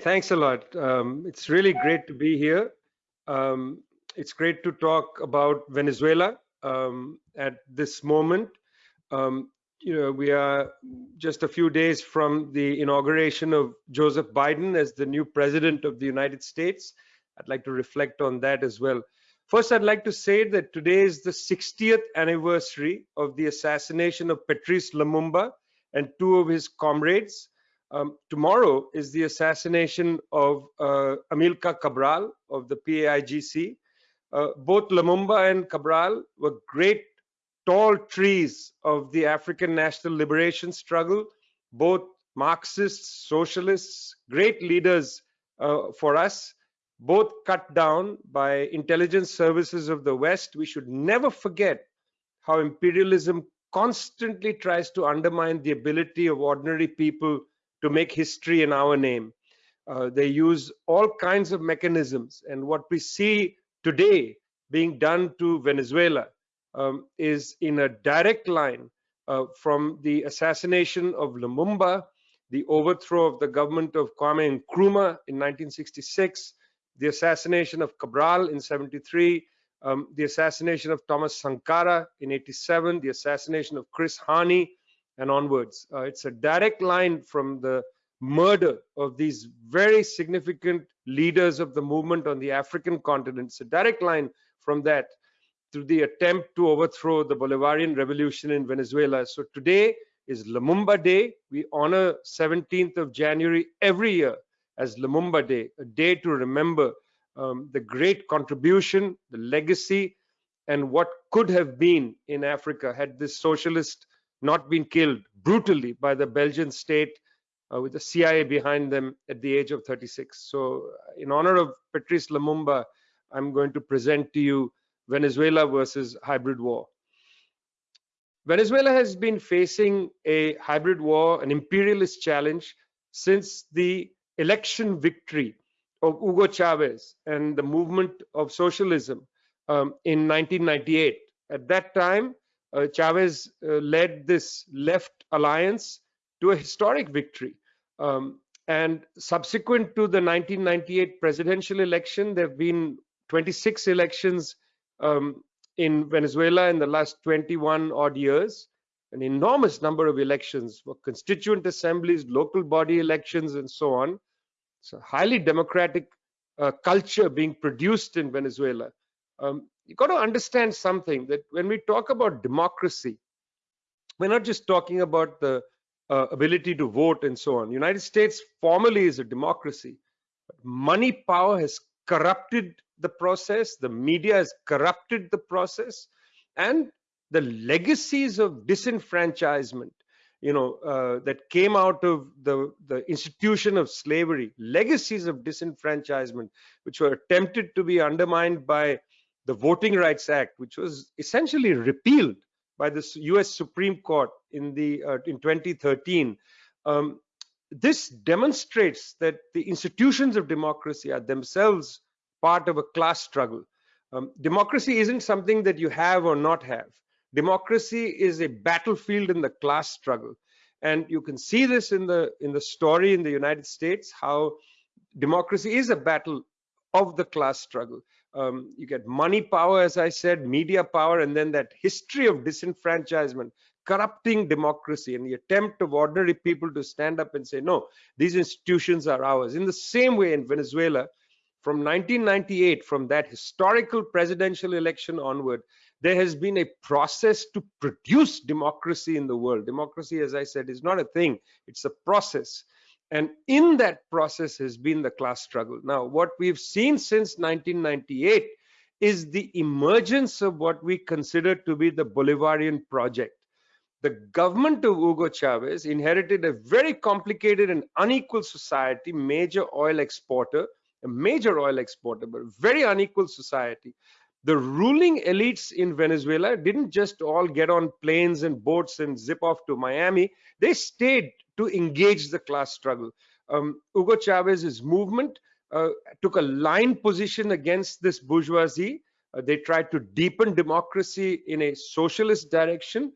Thanks a lot. Um, it's really great to be here. Um, it's great to talk about Venezuela um, at this moment. Um, you know, we are just a few days from the inauguration of Joseph Biden as the new president of the United States. I'd like to reflect on that as well. First, I'd like to say that today is the 60th anniversary of the assassination of Patrice Lumumba and two of his comrades. Um, tomorrow is the assassination of uh, Amilcar Cabral of the PAIGC. Uh, both Lumumba and Cabral were great tall trees of the African national liberation struggle, both Marxists, socialists, great leaders uh, for us, both cut down by intelligence services of the West. We should never forget how imperialism constantly tries to undermine the ability of ordinary people to make history in our name. Uh, they use all kinds of mechanisms. And what we see today being done to Venezuela um, is in a direct line uh, from the assassination of Lumumba, the overthrow of the government of Kwame Nkrumah in 1966, the assassination of Cabral in 73, um, the assassination of Thomas Sankara in 87, the assassination of Chris Hani, and onwards. Uh, it's a direct line from the murder of these very significant leaders of the movement on the African continent. It's a direct line from that to the attempt to overthrow the Bolivarian revolution in Venezuela. So today is Lumumba Day. We honor 17th of January every year as Lumumba Day, a day to remember um, the great contribution, the legacy, and what could have been in Africa had this socialist not been killed brutally by the Belgian state uh, with the CIA behind them at the age of 36. So in honor of Patrice Lumumba, I'm going to present to you Venezuela versus hybrid war. Venezuela has been facing a hybrid war, an imperialist challenge since the election victory of Hugo Chavez and the movement of socialism um, in 1998. At that time, uh, Chavez uh, led this left alliance to a historic victory. Um, and subsequent to the 1998 presidential election, there have been 26 elections um, in Venezuela in the last 21 odd years, an enormous number of elections for constituent assemblies, local body elections, and so on. It's a highly democratic uh, culture being produced in Venezuela. Um, you've got to understand something that when we talk about democracy, we're not just talking about the uh, ability to vote and so on. United States formally is a democracy. Money power has corrupted the process, the media has corrupted the process, and the legacies of disenfranchisement, you know, uh, that came out of the, the institution of slavery, legacies of disenfranchisement, which were attempted to be undermined by the Voting Rights Act, which was essentially repealed by the U.S. Supreme Court in the uh, in 2013. Um, this demonstrates that the institutions of democracy are themselves part of a class struggle. Um, democracy isn't something that you have or not have. Democracy is a battlefield in the class struggle. And you can see this in the in the story in the United States, how democracy is a battle of the class struggle. Um, you get money power, as I said, media power, and then that history of disenfranchisement, corrupting democracy, and the attempt of ordinary people to stand up and say, no, these institutions are ours. In the same way in Venezuela, from 1998, from that historical presidential election onward, there has been a process to produce democracy in the world. Democracy, as I said, is not a thing, it's a process. And in that process has been the class struggle. Now, what we've seen since 1998 is the emergence of what we consider to be the Bolivarian project. The government of Hugo Chavez inherited a very complicated and unequal society, major oil exporter, a major oil exporter, but very unequal society. The ruling elites in Venezuela didn't just all get on planes and boats and zip off to Miami. They stayed to engage the class struggle. Um, Hugo Chavez's movement uh, took a line position against this bourgeoisie. Uh, they tried to deepen democracy in a socialist direction,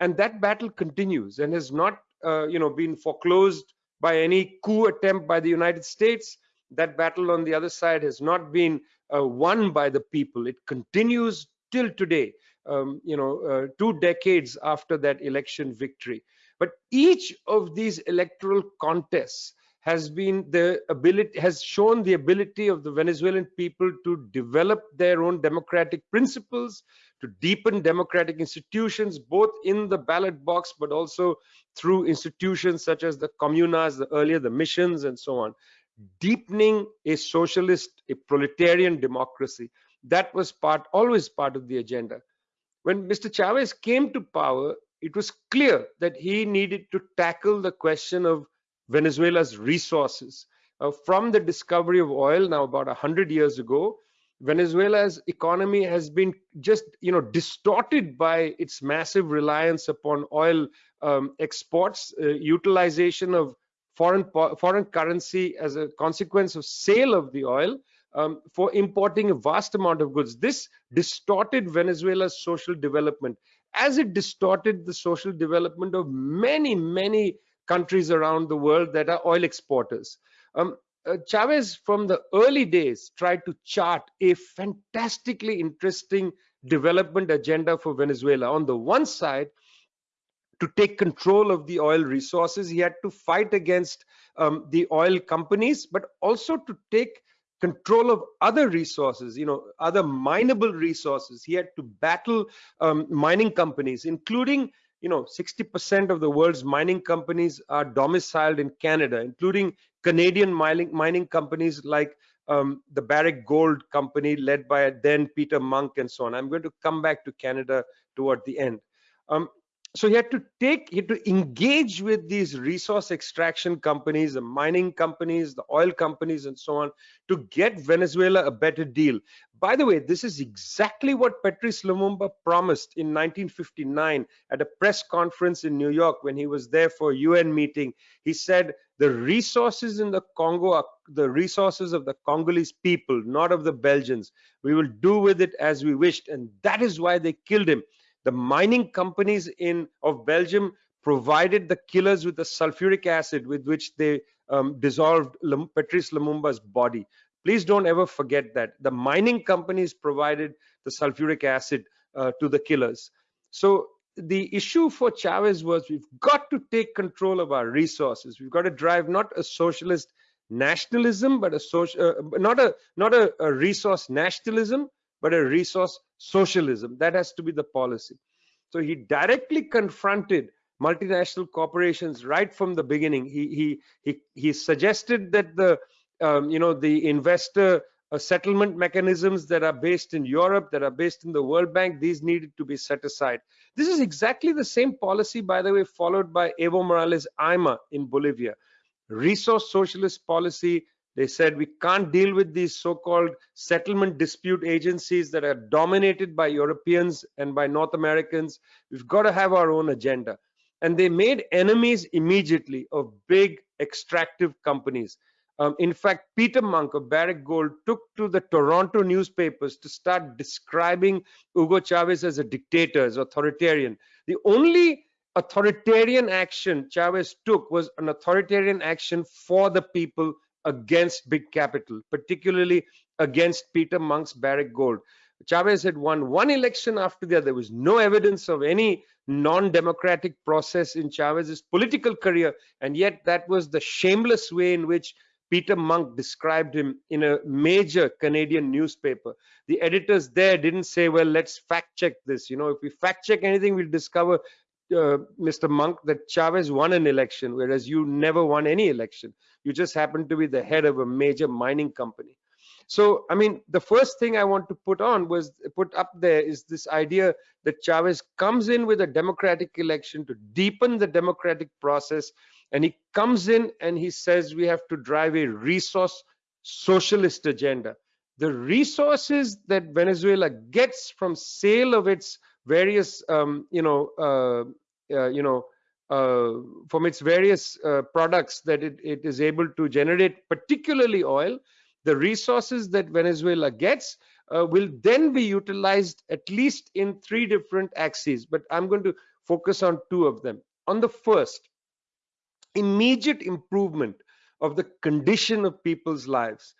and that battle continues and has not, uh, you know, been foreclosed by any coup attempt by the United States. That battle on the other side has not been uh, won by the people. It continues till today, um, you know, uh, two decades after that election victory. But each of these electoral contests has been the ability has shown the ability of the Venezuelan people to develop their own democratic principles, to deepen democratic institutions, both in the ballot box, but also through institutions such as the comunas, the earlier the missions, and so on. Deepening a socialist, a proletarian democracy. That was part, always part of the agenda. When Mr. Chavez came to power, it was clear that he needed to tackle the question of Venezuela's resources. Uh, from the discovery of oil now about 100 years ago, Venezuela's economy has been just, you know, distorted by its massive reliance upon oil um, exports, uh, utilization of foreign foreign currency as a consequence of sale of the oil um, for importing a vast amount of goods. This distorted Venezuela's social development, as it distorted the social development of many, many countries around the world that are oil exporters. Um, uh, Chavez, from the early days, tried to chart a fantastically interesting development agenda for Venezuela. On the one side, to take control of the oil resources, he had to fight against um, the oil companies, but also to take control of other resources, you know, other mineable resources. He had to battle um, mining companies, including you know 60% of the world's mining companies are domiciled in canada including canadian mining mining companies like um, the barrick gold company led by then peter munk and so on i'm going to come back to canada toward the end um, so he had to take he had to engage with these resource extraction companies the mining companies the oil companies and so on to get venezuela a better deal. By the way this is exactly what patrice lumumba promised in 1959 at a press conference in new york when he was there for a un meeting. He said the resources in the congo are the resources of the congolese people not of the belgians. We will do with it as we wished. And that is why they killed him the mining companies in of Belgium provided the killers with the sulfuric acid with which they um, dissolved Patrice Lumumba's body. Please don't ever forget that. The mining companies provided the sulfuric acid uh, to the killers. So the issue for Chavez was we've got to take control of our resources. We've got to drive not a socialist nationalism, but a social, uh, not a not a, a resource nationalism, but a resource socialism. That has to be the policy. So he directly confronted multinational corporations right from the beginning. He he he he suggested that the um, you know the investor uh, settlement mechanisms that are based in Europe, that are based in the World Bank, these needed to be set aside. This is exactly the same policy, by the way, followed by Evo Morales Ayma in Bolivia. Resource socialist policy they said we can't deal with these so-called settlement dispute agencies that are dominated by Europeans and by North Americans. We've got to have our own agenda. And they made enemies immediately of big extractive companies. Um, in fact, Peter Munk of Barrick Gold took to the Toronto newspapers to start describing Hugo Chavez as a dictator, as authoritarian. The only authoritarian action Chavez took was an authoritarian action for the people against big capital, particularly against Peter Munk's Barrick Gold. Chavez had won one election after the other. There was no evidence of any non-democratic process in Chavez's political career, and yet that was the shameless way in which Peter Munk described him in a major Canadian newspaper. The editors there didn't say, well, let's fact check this. You know, if we fact check anything, we'll discover, uh, Mr. Munk, that Chavez won an election, whereas you never won any election you just happen to be the head of a major mining company so i mean the first thing i want to put on was put up there is this idea that chavez comes in with a democratic election to deepen the democratic process and he comes in and he says we have to drive a resource socialist agenda the resources that venezuela gets from sale of its various um, you know uh, you know uh, from its various uh, products that it, it is able to generate, particularly oil, the resources that Venezuela gets uh, will then be utilized at least in three different axes. But I'm going to focus on two of them. On the first, immediate improvement of the condition of people's lives.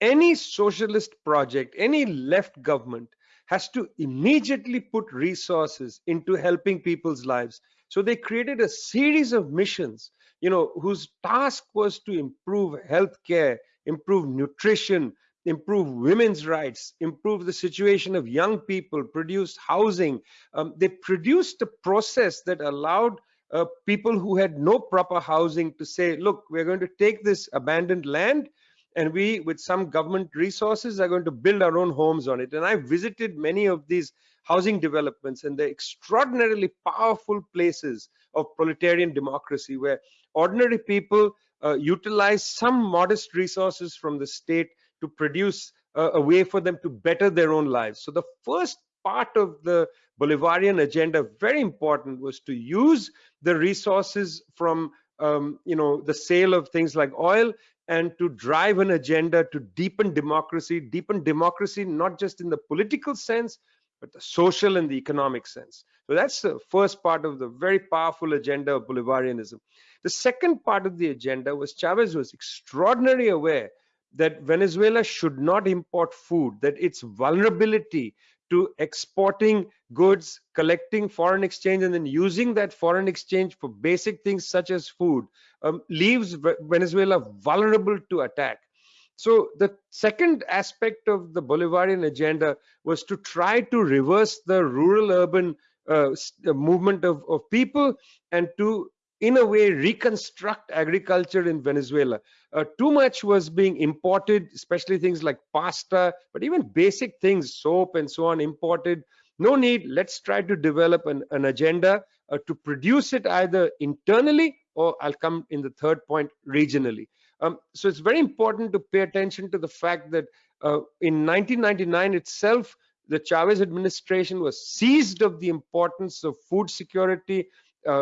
Any socialist project, any left government has to immediately put resources into helping people's lives. So they created a series of missions, you know, whose task was to improve healthcare, improve nutrition, improve women's rights, improve the situation of young people, produce housing. Um, they produced a process that allowed uh, people who had no proper housing to say, look, we're going to take this abandoned land and we, with some government resources, are going to build our own homes on it. And I visited many of these housing developments and the extraordinarily powerful places of proletarian democracy where ordinary people uh, utilize some modest resources from the state to produce uh, a way for them to better their own lives. So the first part of the Bolivarian agenda, very important, was to use the resources from um, you know the sale of things like oil and to drive an agenda to deepen democracy, deepen democracy not just in the political sense, but the social and the economic sense. So that's the first part of the very powerful agenda of Bolivarianism. The second part of the agenda was Chavez was extraordinarily aware that Venezuela should not import food, that its vulnerability to exporting goods, collecting foreign exchange, and then using that foreign exchange for basic things such as food um, leaves Venezuela vulnerable to attack. So the second aspect of the Bolivarian agenda was to try to reverse the rural-urban uh, movement of, of people and to in a way reconstruct agriculture in Venezuela. Uh, too much was being imported, especially things like pasta, but even basic things, soap and so on, imported. No need. Let's try to develop an, an agenda uh, to produce it either internally or I'll come in the third point regionally. Um, so it's very important to pay attention to the fact that uh, in 1999 itself, the Chavez administration was seized of the importance of food security,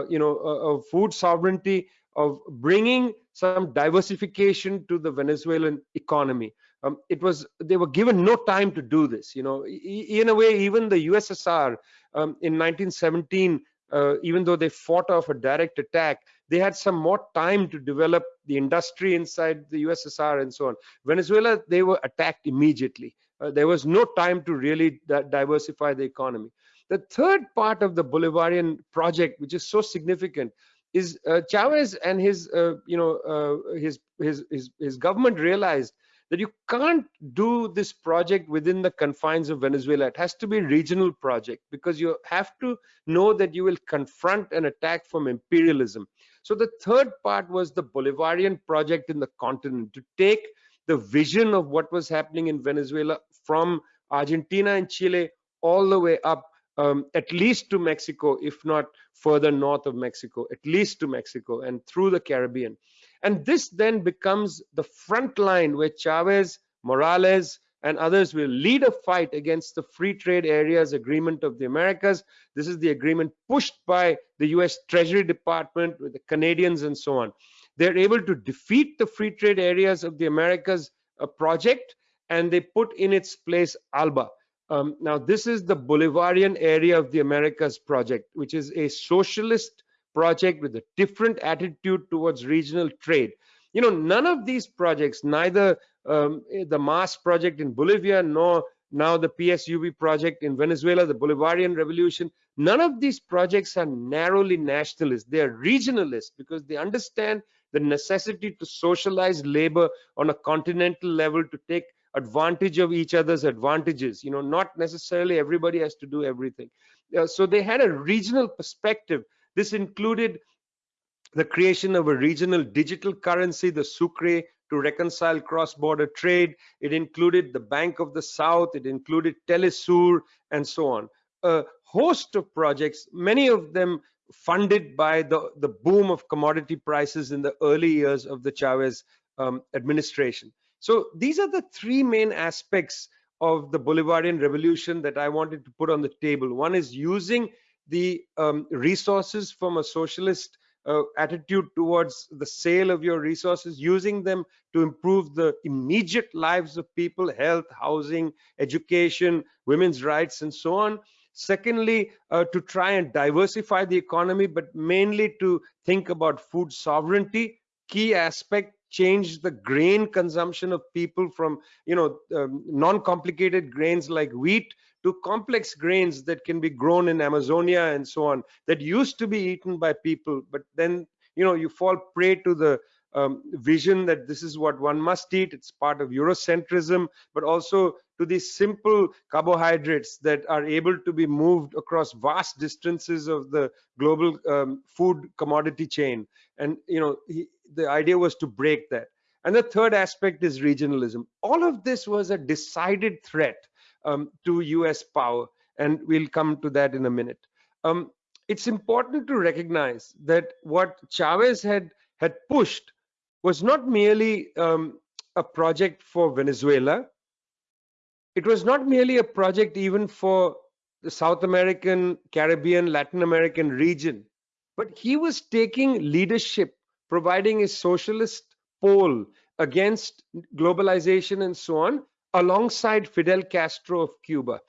you know, uh, of food sovereignty, of bringing some diversification to the Venezuelan economy. Um, it was they were given no time to do this. You know, in a way, even the USSR um, in 1917, uh, even though they fought off a direct attack, they had some more time to develop the industry inside the USSR and so on. Venezuela, they were attacked immediately. Uh, there was no time to really diversify the economy. The third part of the Bolivarian project, which is so significant, is uh, Chavez and his, uh, you know, uh, his, his, his, his government realized that you can't do this project within the confines of Venezuela. It has to be a regional project because you have to know that you will confront an attack from imperialism. So the third part was the Bolivarian project in the continent to take the vision of what was happening in Venezuela from Argentina and Chile all the way up um, at least to Mexico, if not further north of Mexico, at least to Mexico and through the Caribbean. And this then becomes the front line where Chavez, Morales, and others will lead a fight against the free trade areas agreement of the Americas. This is the agreement pushed by the US Treasury Department with the Canadians and so on. They're able to defeat the free trade areas of the Americas uh, project and they put in its place ALBA, um, now, this is the Bolivarian area of the Americas project, which is a socialist project with a different attitude towards regional trade. You know, none of these projects, neither um, the MAS project in Bolivia, nor now the PSUV project in Venezuela, the Bolivarian Revolution, none of these projects are narrowly nationalist. They are regionalist because they understand the necessity to socialize labor on a continental level to take advantage of each other's advantages you know not necessarily everybody has to do everything. Uh, so they had a regional perspective. This included the creation of a regional digital currency the sucre to reconcile cross-border trade. It included the bank of the south. It included telesur and so on. A host of projects many of them funded by the the boom of commodity prices in the early years of the chavez um, administration so these are the three main aspects of the Bolivarian revolution that I wanted to put on the table. One is using the um, resources from a socialist uh, attitude towards the sale of your resources, using them to improve the immediate lives of people, health, housing, education, women's rights, and so on. Secondly, uh, to try and diversify the economy, but mainly to think about food sovereignty. Key aspect change the grain consumption of people from you know um, non-complicated grains like wheat to complex grains that can be grown in amazonia and so on that used to be eaten by people but then you know you fall prey to the um, vision that this is what one must eat. It's part of eurocentrism but also to these simple carbohydrates that are able to be moved across vast distances of the global um, food commodity chain. And you know he, the idea was to break that. And the third aspect is regionalism. All of this was a decided threat um, to us power and we'll come to that in a minute. Um, it's important to recognize that what chavez had had pushed was not merely um, a project for venezuela. It was not merely a project even for the South American, Caribbean, Latin American region, but he was taking leadership, providing a socialist pole against globalization and so on, alongside Fidel Castro of Cuba.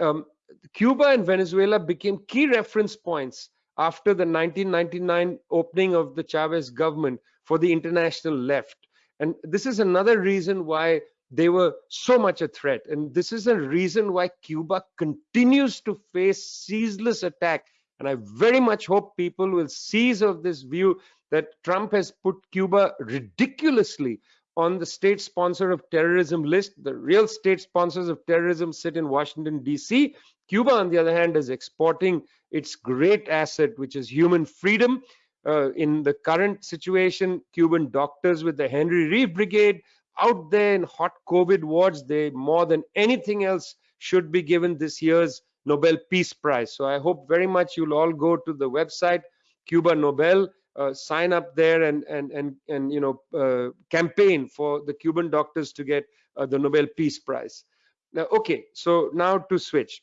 Um, Cuba and Venezuela became key reference points after the 1999 opening of the Chavez government for the international left. And this is another reason why they were so much a threat. And this is a reason why Cuba continues to face ceaseless attack. And I very much hope people will seize of this view that Trump has put Cuba ridiculously on the state sponsor of terrorism list. The real state sponsors of terrorism sit in Washington, D.C. Cuba, on the other hand, is exporting its great asset, which is human freedom. Uh, in the current situation, Cuban doctors with the Henry Reeve Brigade out there in hot COVID wards, they more than anything else should be given this year's Nobel Peace Prize. So I hope very much you'll all go to the website Cuba Nobel, sign up there and and and and you know uh, campaign for the Cuban doctors to get uh, the Nobel Peace Prize. Now, okay, so now to switch.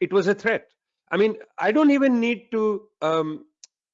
It was a threat. I mean, I don't even need to um,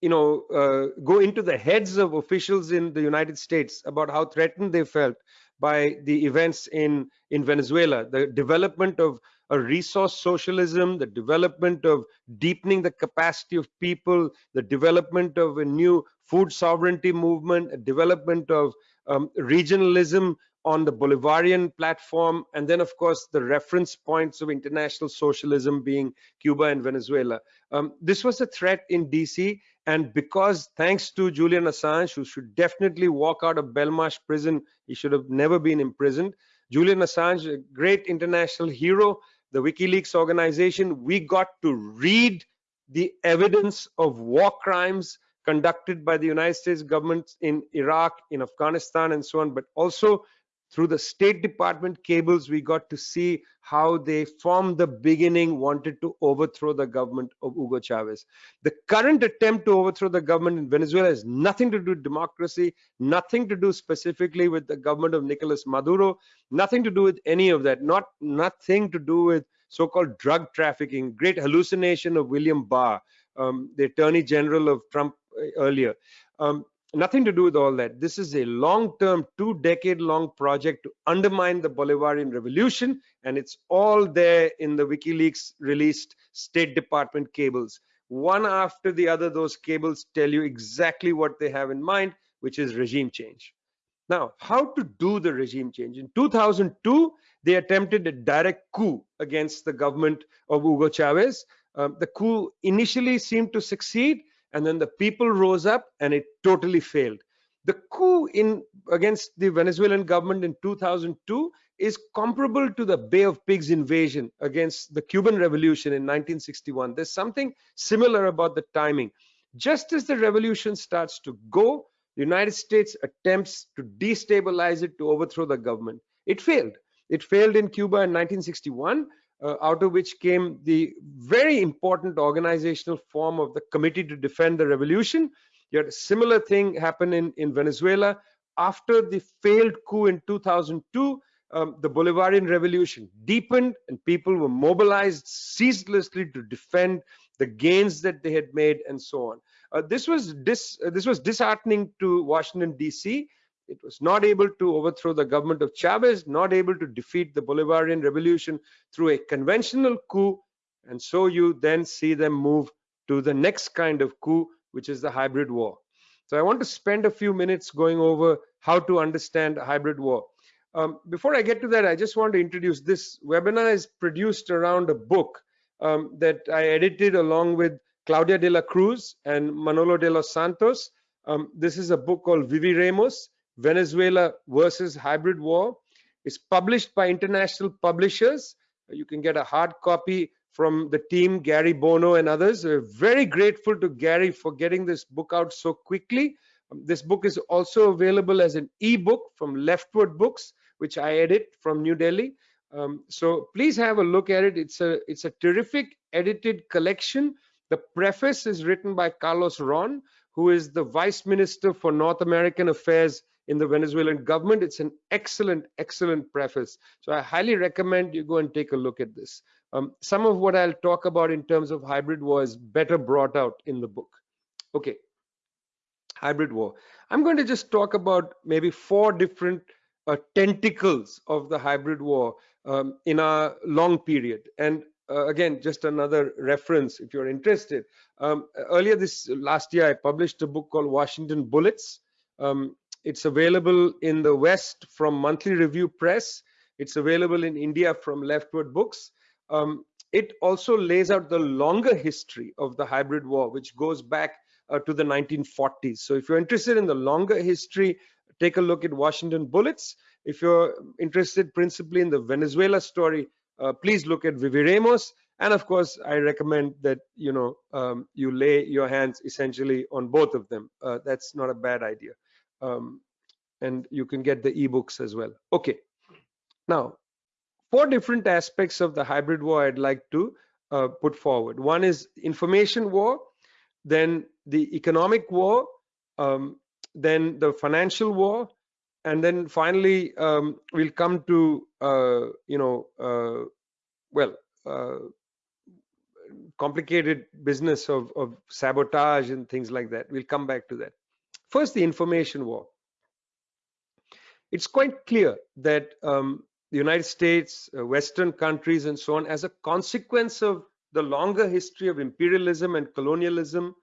you know, uh, go into the heads of officials in the United States about how threatened they felt by the events in in Venezuela, the development of a resource socialism, the development of deepening the capacity of people, the development of a new food sovereignty movement, a development of um, regionalism on the Bolivarian platform, and then, of course, the reference points of international socialism being Cuba and Venezuela. Um, this was a threat in DC, and because thanks to Julian Assange, who should definitely walk out of Belmarsh prison, he should have never been imprisoned. Julian Assange, a great international hero, the WikiLeaks organization, we got to read the evidence of war crimes conducted by the United States government in Iraq, in Afghanistan, and so on, but also through the State Department cables, we got to see how they, from the beginning, wanted to overthrow the government of Hugo Chavez. The current attempt to overthrow the government in Venezuela has nothing to do with democracy, nothing to do specifically with the government of Nicolas Maduro, nothing to do with any of that, not nothing to do with so-called drug trafficking, great hallucination of William Barr, um, the Attorney General of Trump uh, earlier. Um, nothing to do with all that. This is a long-term, two-decade-long project to undermine the Bolivarian revolution, and it's all there in the WikiLeaks released State Department cables. One after the other, those cables tell you exactly what they have in mind, which is regime change. Now, how to do the regime change? In 2002, they attempted a direct coup against the government of Hugo Chavez. Um, the coup initially seemed to succeed, and then the people rose up and it totally failed. The coup in against the Venezuelan government in 2002 is comparable to the Bay of Pigs invasion against the Cuban Revolution in 1961. There's something similar about the timing. Just as the revolution starts to go, the United States attempts to destabilize it to overthrow the government. It failed. It failed in Cuba in 1961 uh, out of which came the very important organizational form of the Committee to Defend the Revolution. You had a similar thing happen in, in Venezuela. After the failed coup in 2002, um, the Bolivarian Revolution deepened and people were mobilized ceaselessly to defend the gains that they had made and so on. Uh, this was dis, uh, this was disheartening to Washington D.C. It was not able to overthrow the government of Chavez, not able to defeat the Bolivarian revolution through a conventional coup. And so you then see them move to the next kind of coup, which is the hybrid war. So I want to spend a few minutes going over how to understand hybrid war. Um, before I get to that, I just want to introduce this webinar is produced around a book um, that I edited along with Claudia de la Cruz and Manolo de los Santos. Um, this is a book called Viviremos, Venezuela versus Hybrid War. It's published by international publishers. You can get a hard copy from the team, Gary Bono and others. We're very grateful to Gary for getting this book out so quickly. Um, this book is also available as an e-book from Leftward Books, which I edit from New Delhi. Um, so please have a look at it. It's a it's a terrific edited collection. The preface is written by Carlos Ron, who is the Vice Minister for North American Affairs in the Venezuelan government. It's an excellent, excellent preface. So I highly recommend you go and take a look at this. Um, some of what I'll talk about in terms of hybrid war is better brought out in the book. Okay, hybrid war. I'm going to just talk about maybe four different uh, tentacles of the hybrid war um, in a long period. And uh, again, just another reference if you're interested. Um, earlier this last year, I published a book called Washington Bullets. Um, it's available in the West from Monthly Review Press. It's available in India from Leftward Books. Um, it also lays out the longer history of the hybrid war, which goes back uh, to the 1940s. So if you're interested in the longer history, take a look at Washington Bullets. If you're interested principally in the Venezuela story, uh, please look at Viviremos. And of course, I recommend that you know um, you lay your hands essentially on both of them. Uh, that's not a bad idea. Um, and you can get the ebooks as well. Okay. Now, four different aspects of the hybrid war I'd like to uh, put forward. One is information war, then the economic war, um, then the financial war, and then finally um, we'll come to uh, you know uh, well uh, complicated business of, of sabotage and things like that. We'll come back to that. First, the information war. It's quite clear that um, the United States, uh, Western countries, and so on, as a consequence of the longer history of imperialism and colonialism,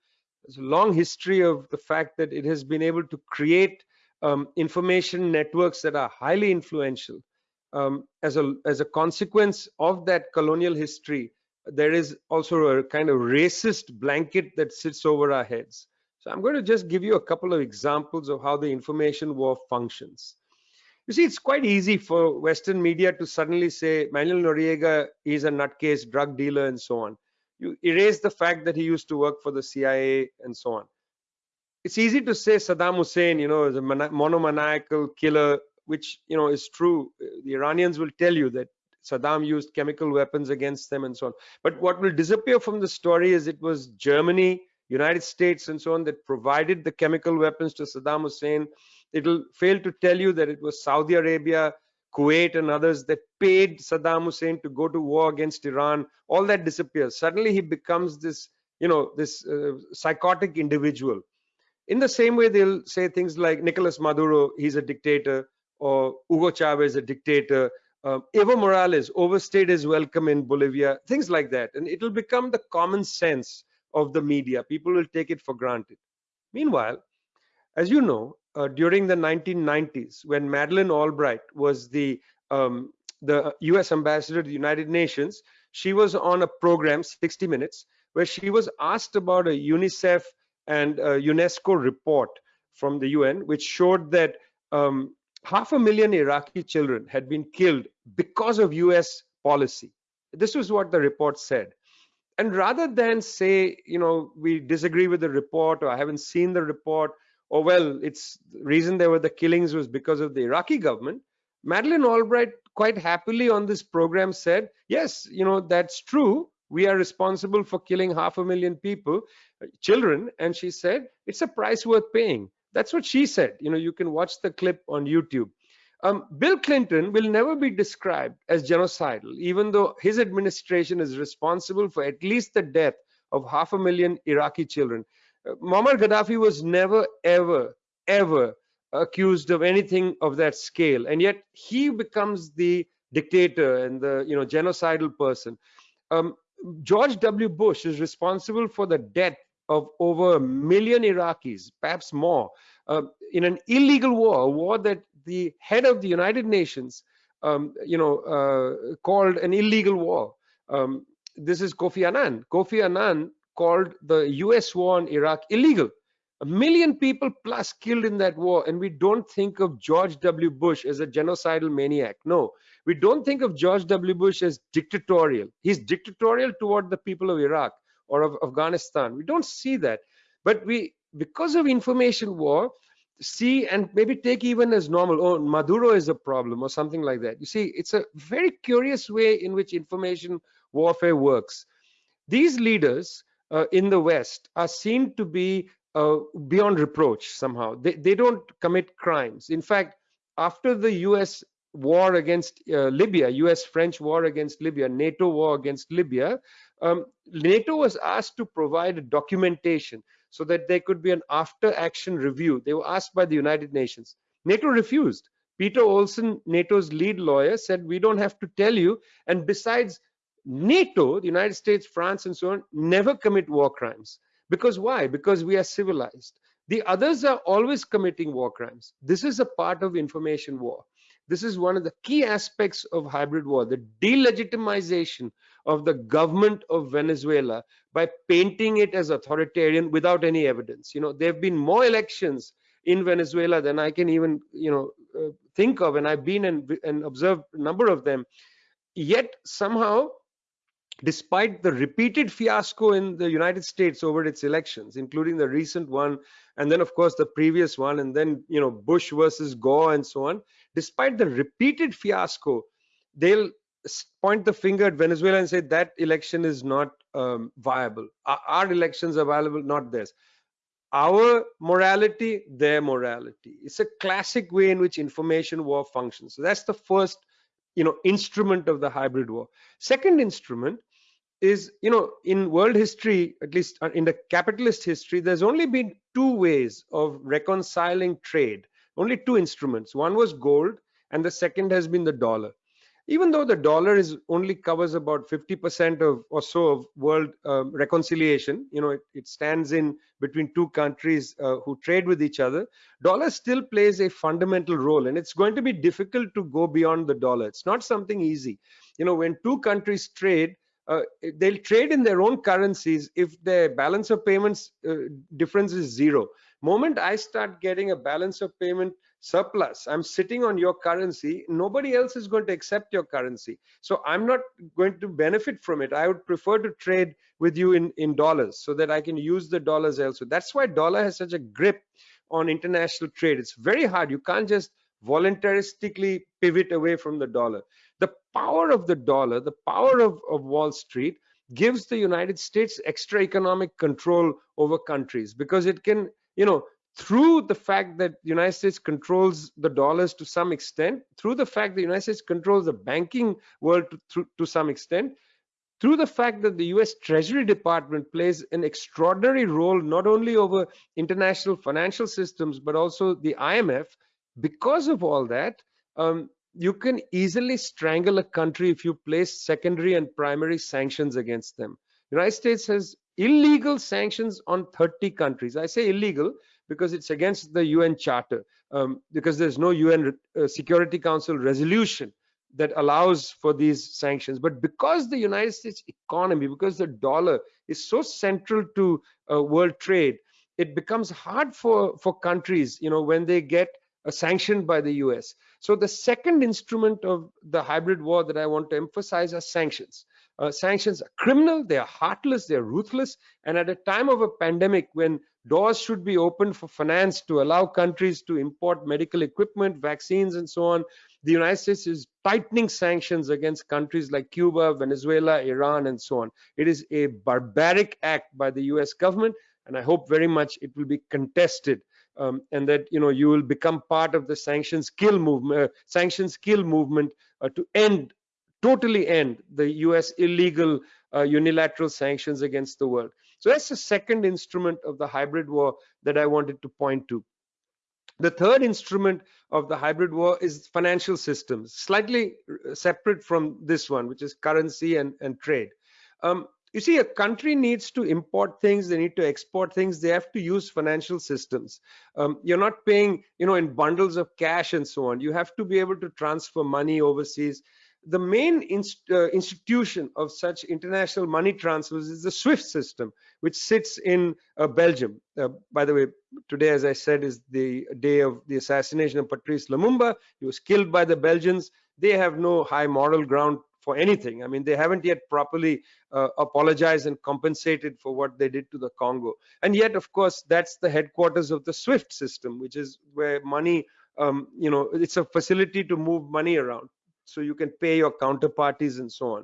there's a long history of the fact that it has been able to create um, information networks that are highly influential. Um, as a as a consequence of that colonial history, there is also a kind of racist blanket that sits over our heads. So I'm going to just give you a couple of examples of how the information war functions. You see, it's quite easy for Western media to suddenly say Manuel Noriega is a nutcase drug dealer and so on. You erase the fact that he used to work for the CIA and so on it's easy to say Saddam Hussein, you know, is a monomaniacal killer, which you know is true. The Iranians will tell you that Saddam used chemical weapons against them and so on. But what will disappear from the story is it was Germany, United States, and so on that provided the chemical weapons to Saddam Hussein. It'll fail to tell you that it was Saudi Arabia, Kuwait, and others that paid Saddam Hussein to go to war against Iran. All that disappears. Suddenly he becomes this, you know, this uh, psychotic individual in the same way, they'll say things like Nicolas Maduro, he's a dictator, or Hugo Chavez, a dictator. Um, Evo Morales overstayed his welcome in Bolivia, things like that. And it'll become the common sense of the media. People will take it for granted. Meanwhile, as you know, uh, during the 1990s, when Madeleine Albright was the um, the U.S. ambassador to the United Nations, she was on a program, 60 Minutes, where she was asked about a UNICEF and a UNESCO report from the UN, which showed that um, half a million Iraqi children had been killed because of US policy. This was what the report said. And rather than say, you know, we disagree with the report or I haven't seen the report, or well, it's the reason there were the killings was because of the Iraqi government, Madeleine Albright quite happily on this program said, yes, you know, that's true. We are responsible for killing half a million people, children. And she said it's a price worth paying. That's what she said. You know you can watch the clip on youtube um, bill clinton will never be described as genocidal even though his administration is responsible for at least the death of half a million iraqi children uh, muammar gaddafi was never ever ever accused of anything of that scale and yet he becomes the dictator and the you know genocidal person um, George W. Bush is responsible for the death of over a million Iraqis, perhaps more, uh, in an illegal war, a war that the head of the United Nations, um, you know, uh, called an illegal war. Um, this is Kofi Annan. Kofi Annan called the US war on Iraq illegal. A million people plus killed in that war, and we don't think of George W. Bush as a genocidal maniac. No, we don't think of George W. Bush as dictatorial. He's dictatorial toward the people of Iraq or of Afghanistan. We don't see that. But we, because of information war, see and maybe take even as normal, oh, Maduro is a problem or something like that. You see, it's a very curious way in which information warfare works. These leaders uh, in the West are seen to be uh, beyond reproach somehow. They, they don't commit crimes. In fact, after the US war against uh, Libya, US-French war against Libya, NATO war against Libya, um, NATO was asked to provide documentation so that there could be an after-action review. They were asked by the United Nations. NATO refused. Peter Olson, NATO's lead lawyer, said, we don't have to tell you. And besides, NATO, the United States, France, and so on, never commit war crimes. Because why? Because we are civilized. The others are always committing war crimes. This is a part of information war. This is one of the key aspects of hybrid war, the delegitimization of the government of Venezuela by painting it as authoritarian without any evidence. You know, there have been more elections in Venezuela than I can even, you know, uh, think of, and I've been and, and observed a number of them. Yet somehow despite the repeated fiasco in the United States over its elections, including the recent one, and then of course the previous one, and then you know Bush versus Gore and so on. Despite the repeated fiasco, they'll point the finger at Venezuela and say that election is not um, viable. Our, our elections are viable, not theirs. Our morality, their morality. It's a classic way in which information war functions. So that's the first you know instrument of the hybrid war second instrument is you know in world history at least uh, in the capitalist history there's only been two ways of reconciling trade only two instruments. One was gold and the second has been the dollar. Even though the dollar is only covers about 50% of or so of world um, reconciliation you know it, it, stands in between two countries uh, who trade with each other dollar still plays a fundamental role and it's going to be difficult to go beyond the dollar. It's not something easy. You know when two countries trade uh, they'll trade in their own currencies if their balance of payments uh, difference is zero moment i start getting a balance of payment surplus i'm sitting on your currency nobody else is going to accept your currency. So i'm not going to benefit from it. I would prefer to trade with you in in dollars so that i can use the dollars elsewhere. That's why dollar has such a grip on international trade. It's very hard. You can't just voluntaristically pivot away from the dollar. The power of the dollar, the power of, of Wall Street gives the United States extra economic control over countries because it can, you know, through the fact that the United States controls the dollars to some extent, through the fact that the United States controls the banking world to, to, to some extent, through the fact that the US Treasury Department plays an extraordinary role not only over international financial systems but also the IMF, because of all that, um, you can easily strangle a country if you place secondary and primary sanctions against them. The United States has illegal sanctions on 30 countries. I say illegal because it's against the UN Charter, um, because there's no UN uh, Security Council resolution that allows for these sanctions. But because the United States economy, because the dollar is so central to uh, world trade, it becomes hard for, for countries, you know, when they get uh, sanctioned by the US. So the second instrument of the hybrid war that I want to emphasize are sanctions. Uh, sanctions are criminal, they are heartless, they are ruthless, and at a time of a pandemic when doors should be opened for finance to allow countries to import medical equipment, vaccines, and so on, the United States is tightening sanctions against countries like Cuba, Venezuela, Iran, and so on. It is a barbaric act by the US government, and I hope very much it will be contested um, and that you know you will become part of the sanctions kill movement uh, sanctions kill movement uh, to end totally end the US illegal uh, unilateral sanctions against the world so that's the second instrument of the hybrid war that I wanted to point to the third instrument of the hybrid war is financial systems slightly uh, separate from this one which is currency and, and trade Um, you see, a country needs to import things, they need to export things, they have to use financial systems. Um, you're not paying, you know, in bundles of cash and so on. You have to be able to transfer money overseas the main inst uh, institution of such international money transfers is the SWIFT system, which sits in uh, Belgium. Uh, by the way, today, as I said, is the day of the assassination of Patrice Lumumba. He was killed by the Belgians. They have no high moral ground for anything. I mean, they haven't yet properly uh, apologized and compensated for what they did to the Congo. And yet, of course, that's the headquarters of the SWIFT system, which is where money, um, you know, it's a facility to move money around so you can pay your counterparties and so on.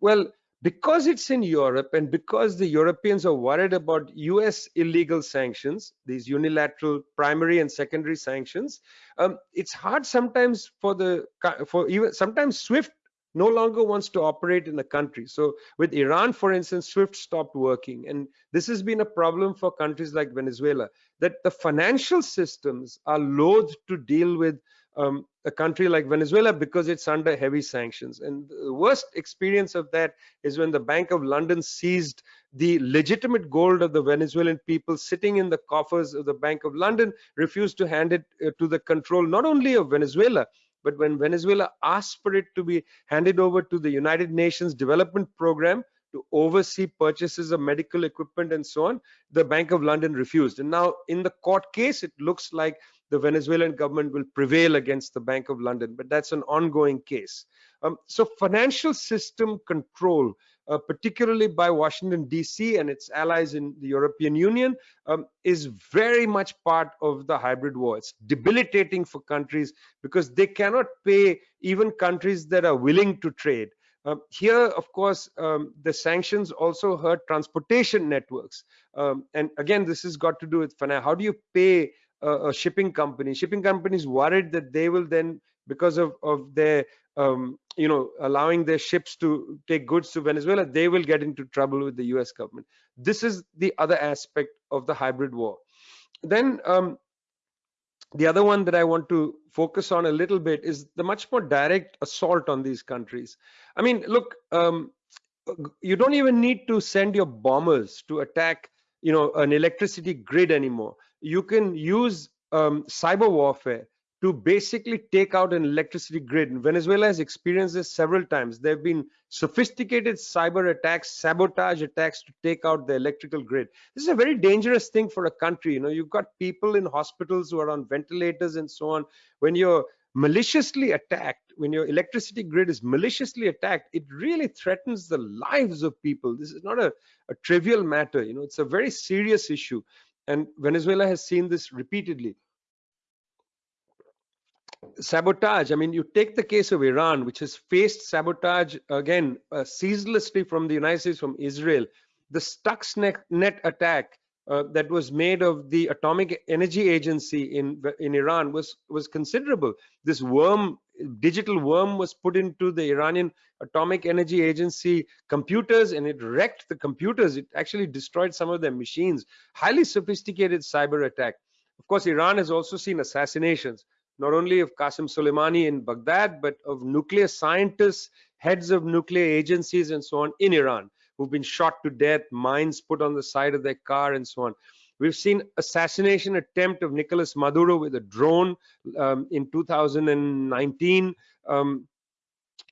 Well, because it's in Europe and because the Europeans are worried about US illegal sanctions, these unilateral primary and secondary sanctions, um, it's hard sometimes for the, for even sometimes SWIFT no longer wants to operate in the country. So with Iran, for instance, SWIFT stopped working. And this has been a problem for countries like Venezuela, that the financial systems are loath to deal with um, a country like Venezuela because it's under heavy sanctions. And the worst experience of that is when the Bank of London seized the legitimate gold of the Venezuelan people sitting in the coffers of the Bank of London, refused to hand it uh, to the control not only of Venezuela, but when Venezuela asked for it to be handed over to the United Nations Development Program, to oversee purchases of medical equipment and so on, the Bank of London refused. And now in the court case, it looks like the Venezuelan government will prevail against the Bank of London, but that's an ongoing case. Um, so financial system control, uh, particularly by Washington, D.C. and its allies in the European Union, um, is very much part of the hybrid war. It's debilitating for countries because they cannot pay even countries that are willing to trade. Um, here, of course, um, the sanctions also hurt transportation networks. Um, and again, this has got to do with finance. How do you pay a, shipping company. Shipping companies worried that they will then, because of of their um, you know allowing their ships to take goods to Venezuela, they will get into trouble with the U.S. government. This is the other aspect of the hybrid war. Then um, the other one that I want to focus on a little bit is the much more direct assault on these countries. I mean, look, um, you don't even need to send your bombers to attack, you know, an electricity grid anymore you can use um, cyber warfare to basically take out an electricity grid. Venezuela has experienced this several times. There have been sophisticated cyber attacks, sabotage attacks to take out the electrical grid. This is a very dangerous thing for a country. You know, you've got people in hospitals who are on ventilators and so on. When you're maliciously attacked, when your electricity grid is maliciously attacked, it really threatens the lives of people. This is not a, a trivial matter. You know, it's a very serious issue. And Venezuela has seen this repeatedly. Sabotage, I mean, you take the case of Iran, which has faced sabotage again uh, ceaselessly from the United States, from Israel. The Stuxnet attack uh, that was made of the Atomic Energy Agency in in Iran was was considerable. This worm digital worm was put into the Iranian Atomic Energy Agency computers and it wrecked the computers. It actually destroyed some of their machines. Highly sophisticated cyber attack. Of course, Iran has also seen assassinations, not only of Qasem Soleimani in Baghdad, but of nuclear scientists, heads of nuclear agencies and so on in Iran who've been shot to death, mines put on the side of their car and so on. We've seen assassination attempt of Nicolas Maduro with a drone um, in 2019. Um,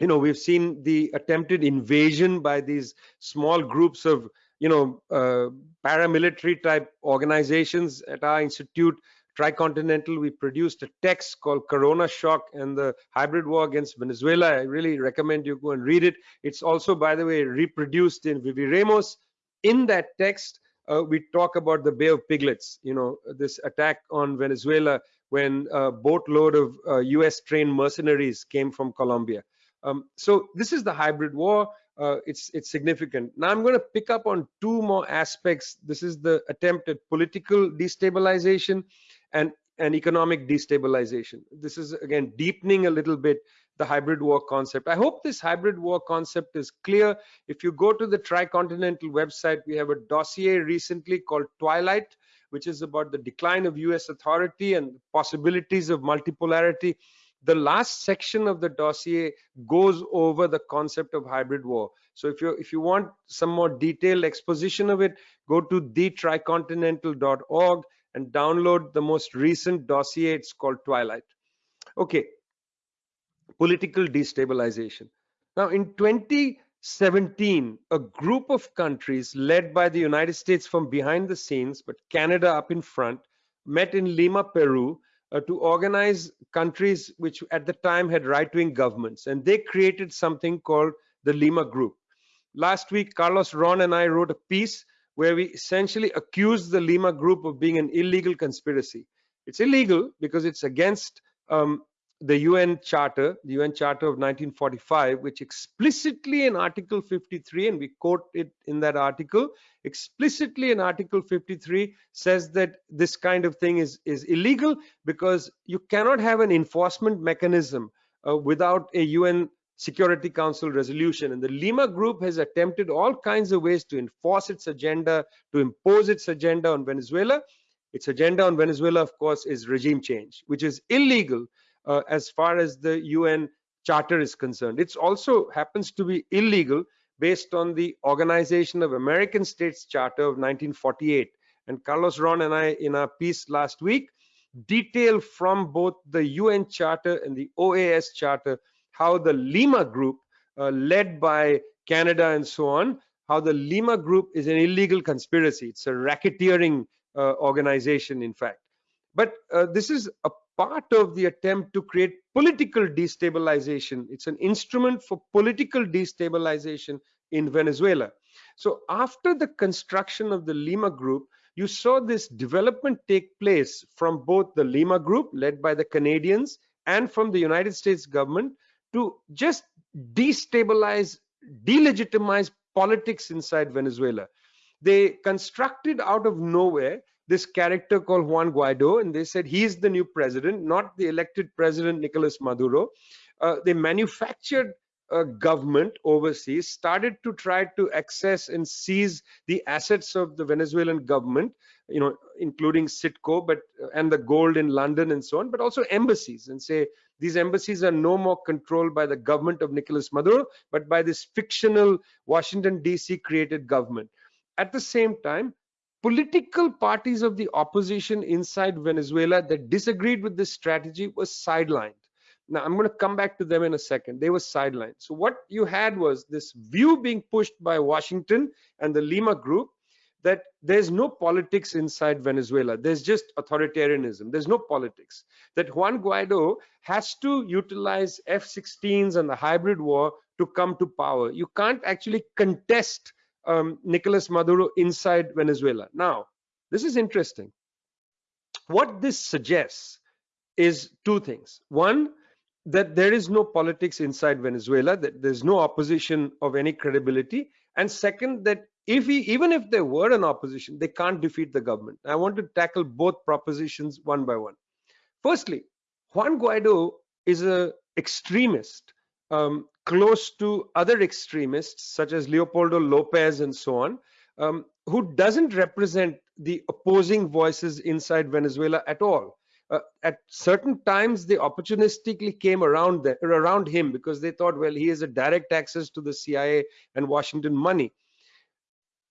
you know, we've seen the attempted invasion by these small groups of, you know, uh, paramilitary type organizations at our institute. Tricontinental, we produced a text called Corona Shock and the Hybrid War Against Venezuela. I really recommend you go and read it. It's also, by the way, reproduced in Viviremos. In that text, uh, we talk about the Bay of Piglets, you know, this attack on Venezuela when a boatload of uh, US trained mercenaries came from Colombia. Um, so this is the hybrid war. Uh, it's it's significant. Now I'm going to pick up on two more aspects. This is the attempt at political destabilization and and economic destabilization. This is again deepening a little bit the hybrid war concept. I hope this hybrid war concept is clear. If you go to the Tricontinental website, we have a dossier recently called Twilight, which is about the decline of US authority and possibilities of multipolarity. The last section of the dossier goes over the concept of hybrid war. So if you if you want some more detailed exposition of it, go to thetricontinental.org and download the most recent dossier. It's called Twilight. Okay, political destabilization. Now in 2017, a group of countries led by the United States from behind the scenes, but Canada up in front, met in Lima, Peru, uh, to organize countries which at the time had right-wing governments. And they created something called the Lima Group. Last week, Carlos Ron and I wrote a piece where we essentially accused the Lima Group of being an illegal conspiracy. It's illegal because it's against um, the UN Charter, the UN Charter of 1945, which explicitly in Article 53, and we quote it in that article, explicitly in Article 53 says that this kind of thing is, is illegal because you cannot have an enforcement mechanism uh, without a UN Security Council resolution. And the Lima Group has attempted all kinds of ways to enforce its agenda, to impose its agenda on Venezuela. Its agenda on Venezuela, of course, is regime change, which is illegal uh, as far as the UN Charter is concerned. It also happens to be illegal based on the Organization of American States Charter of 1948. And Carlos Ron and I, in our piece last week, detail from both the UN Charter and the OAS Charter how the Lima Group, uh, led by Canada and so on, how the Lima Group is an illegal conspiracy. It's a racketeering uh, organization, in fact. But uh, this is a part of the attempt to create political destabilization. It's an instrument for political destabilization in Venezuela. So after the construction of the Lima Group, you saw this development take place from both the Lima Group, led by the Canadians, and from the United States government to just destabilize, delegitimize politics inside Venezuela. They constructed out of nowhere this character called Juan Guaido, and they said he's the new president, not the elected president Nicolas Maduro. Uh, they manufactured a government overseas, started to try to access and seize the assets of the Venezuelan government, you know, including Citgo, but and the gold in London and so on, but also embassies, and say these embassies are no more controlled by the government of Nicolas Maduro, but by this fictional Washington D.C. created government. At the same time, political parties of the opposition inside Venezuela that disagreed with this strategy was sidelined. Now, I'm going to come back to them in a second. They were sidelined. So what you had was this view being pushed by Washington and the Lima group that there's no politics inside Venezuela. There's just authoritarianism. There's no politics. That Juan Guaido has to utilize F-16s and the hybrid war to come to power. You can't actually contest um, Nicolas Maduro inside Venezuela. Now, this is interesting. What this suggests is two things. One, that there is no politics inside Venezuela, that there's no opposition of any credibility. And second, that if he, even if there were an opposition, they can't defeat the government. I want to tackle both propositions one by one. Firstly, Juan Guaido is an extremist um, close to other extremists such as Leopoldo Lopez and so on, um, who doesn't represent the opposing voices inside Venezuela at all. Uh, at certain times, they opportunistically came around the, around him because they thought, well, he has a direct access to the CIA and Washington money.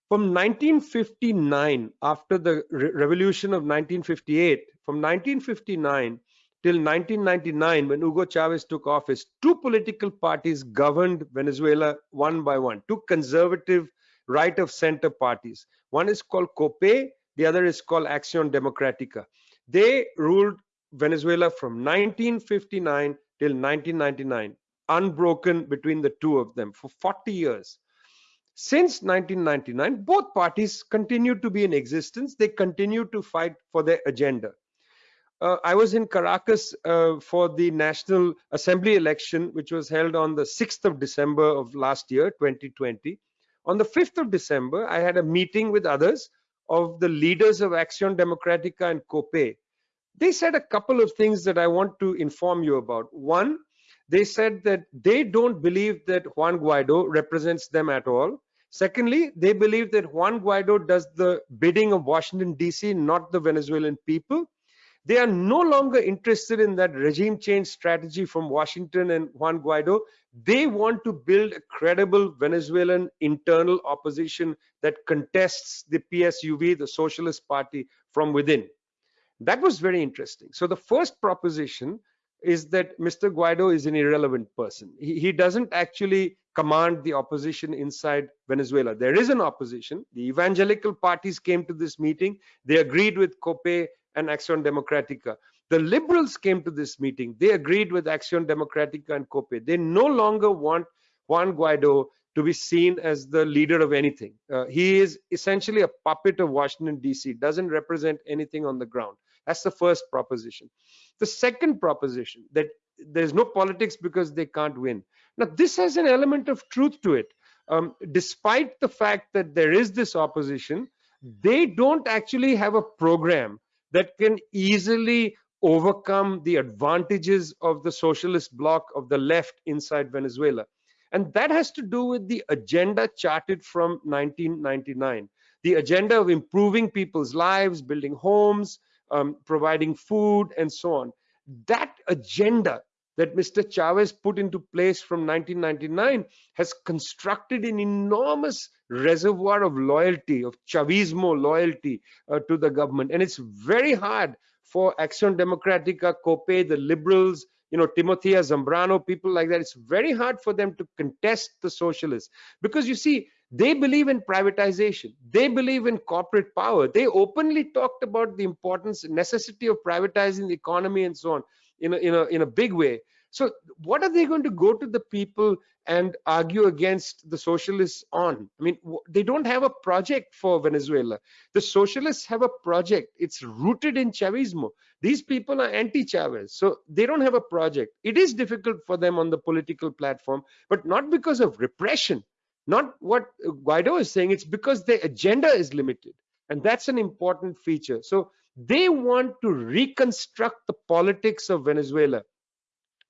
From 1959, after the re revolution of 1958, from 1959 till 1999 when Hugo Chavez took office, two political parties governed Venezuela one by one, two conservative right of center parties. One is called COPEI, the other is called Acción Democrática. They ruled Venezuela from 1959 till 1999, unbroken between the two of them for 40 years. Since 1999, both parties continued to be in existence. They continued to fight for their agenda uh, I was in Caracas uh, for the National Assembly election, which was held on the 6th of December of last year, 2020. On the 5th of December, I had a meeting with others of the leaders of Acción Democrática and COPEI. They said a couple of things that I want to inform you about. One, they said that they don't believe that Juan Guaido represents them at all. Secondly, they believe that Juan Guaido does the bidding of Washington, D.C., not the Venezuelan people. They are no longer interested in that regime change strategy from Washington and Juan Guaido. They want to build a credible Venezuelan internal opposition that contests the PSUV, the Socialist Party, from within. That was very interesting. So the first proposition is that Mr. Guaido is an irrelevant person. He, he doesn't actually command the opposition inside Venezuela. There is an opposition. The evangelical parties came to this meeting. They agreed with COPEI and Acción Democrática. The liberals came to this meeting. They agreed with Acción Democrática and COPEI. They no longer want Juan Guaido to be seen as the leader of anything. Uh, he is essentially a puppet of Washington, D.C., doesn't represent anything on the ground. That's the first proposition. The second proposition that there's no politics because they can't win. Now, this has an element of truth to it. Um, despite the fact that there is this opposition, they don't actually have a program that can easily overcome the advantages of the socialist bloc of the left inside Venezuela. And that has to do with the agenda charted from 1999 the agenda of improving people's lives, building homes, um, providing food, and so on. That agenda that Mr. Chavez put into place from 1999 has constructed an enormous reservoir of loyalty, of Chavismo loyalty uh, to the government. And it's very hard for Acción Democrática, COPEI, the liberals, you know, Timoteo Zambrano, people like that. It's very hard for them to contest the socialists because you see, they believe in privatization. They believe in corporate power. They openly talked about the importance, necessity of privatizing the economy and so on in a, in a, in a big way. So what are they going to go to the people and argue against the socialists on? I mean, they don't have a project for Venezuela. The socialists have a project. It's rooted in Chavismo. These people are anti-Chavez, so they don't have a project. It is difficult for them on the political platform, but not because of repression not what Guaido is saying, it's because their agenda is limited. And that's an important feature. So they want to reconstruct the politics of Venezuela.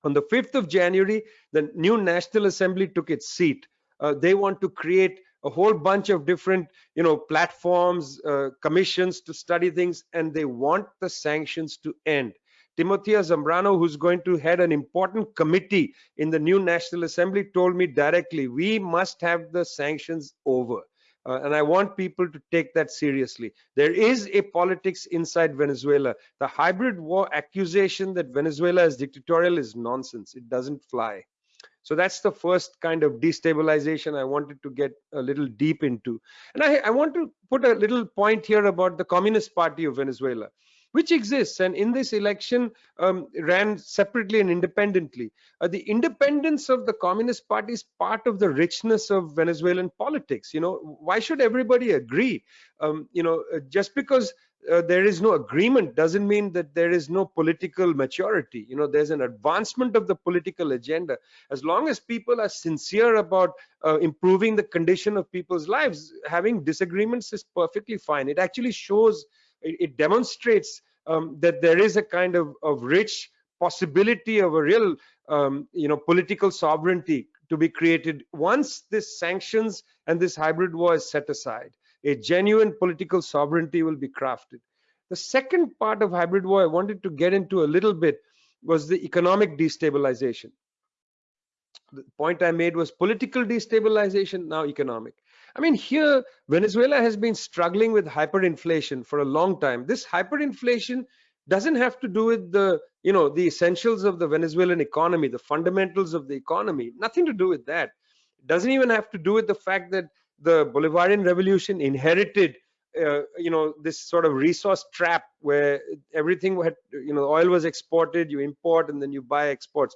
On the 5th of January, the new National Assembly took its seat. Uh, they want to create a whole bunch of different you know platforms uh, commissions to study things and they want the sanctions to end Timoteo Zambrano, who's going to head an important committee in the new National Assembly, told me directly, we must have the sanctions over. Uh, and I want people to take that seriously. There is a politics inside Venezuela. The hybrid war accusation that Venezuela is dictatorial is nonsense. It doesn't fly. So that's the first kind of destabilization I wanted to get a little deep into. And I, I want to put a little point here about the Communist Party of Venezuela which exists and in this election um, ran separately and independently. Uh, the independence of the Communist Party is part of the richness of Venezuelan politics. You know, why should everybody agree? Um, you know, uh, just because uh, there is no agreement doesn't mean that there is no political maturity you know there's an advancement of the political agenda as long as people are sincere about uh, improving the condition of people's lives having disagreements is perfectly fine it actually shows it, it demonstrates um, that there is a kind of, of rich possibility of a real um, you know political sovereignty to be created once this sanctions and this hybrid war is set aside. A genuine political sovereignty will be crafted. The second part of hybrid war i wanted to get into a little bit was the economic destabilization. The point i made was political destabilization now economic I mean, here, Venezuela has been struggling with hyperinflation for a long time. This hyperinflation doesn't have to do with the, you know, the essentials of the Venezuelan economy, the fundamentals of the economy, nothing to do with that. It doesn't even have to do with the fact that the Bolivarian revolution inherited uh, you know this sort of resource trap where everything had you know oil was exported you import and then you buy exports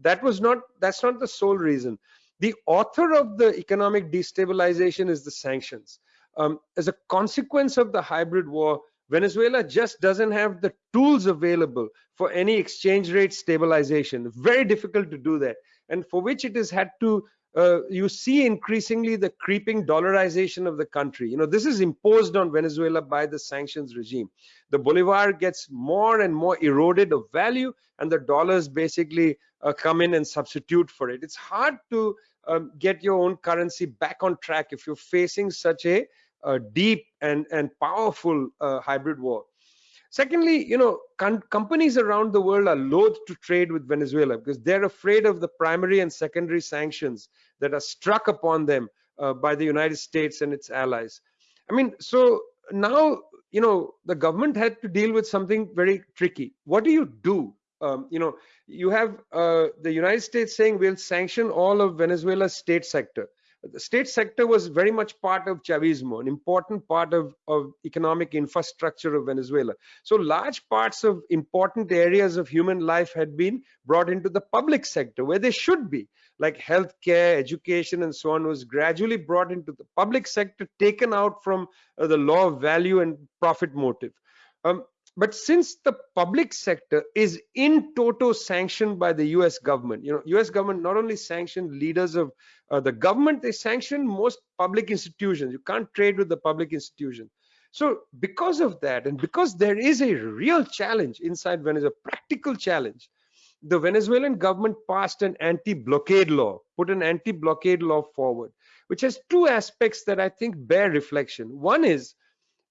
that was not that's not the sole reason the author of the economic destabilization is the sanctions. Um, as a consequence of the hybrid war, Venezuela just doesn't have the tools available for any exchange rate stabilization. Very difficult to do that. And for which it has had to, uh, you see increasingly the creeping dollarization of the country. You know, this is imposed on Venezuela by the sanctions regime. The Bolivar gets more and more eroded of value and the dollars basically uh, come in and substitute for it. It's hard to um, get your own currency back on track if you're facing such a, a deep and, and powerful uh, hybrid war. Secondly, you know, companies around the world are loath to trade with Venezuela because they're afraid of the primary and secondary sanctions that are struck upon them uh, by the United States and its allies. I mean, so now, you know, the government had to deal with something very tricky. What do you do? Um, you know, you have uh, the United States saying we'll sanction all of Venezuela's state sector the state sector was very much part of Chavismo, an important part of, of economic infrastructure of Venezuela. So large parts of important areas of human life had been brought into the public sector where they should be, like healthcare, education, and so on was gradually brought into the public sector, taken out from uh, the law of value and profit motive. Um, but since the public sector is in toto sanctioned by the us government you know us government not only sanctioned leaders of uh, the government they sanction most public institutions. You can't trade with the public institution. So because of that and because there is a real challenge inside venezuela practical challenge the venezuelan government passed an anti-blockade law put an anti-blockade law forward which has two aspects that i think bear reflection. One is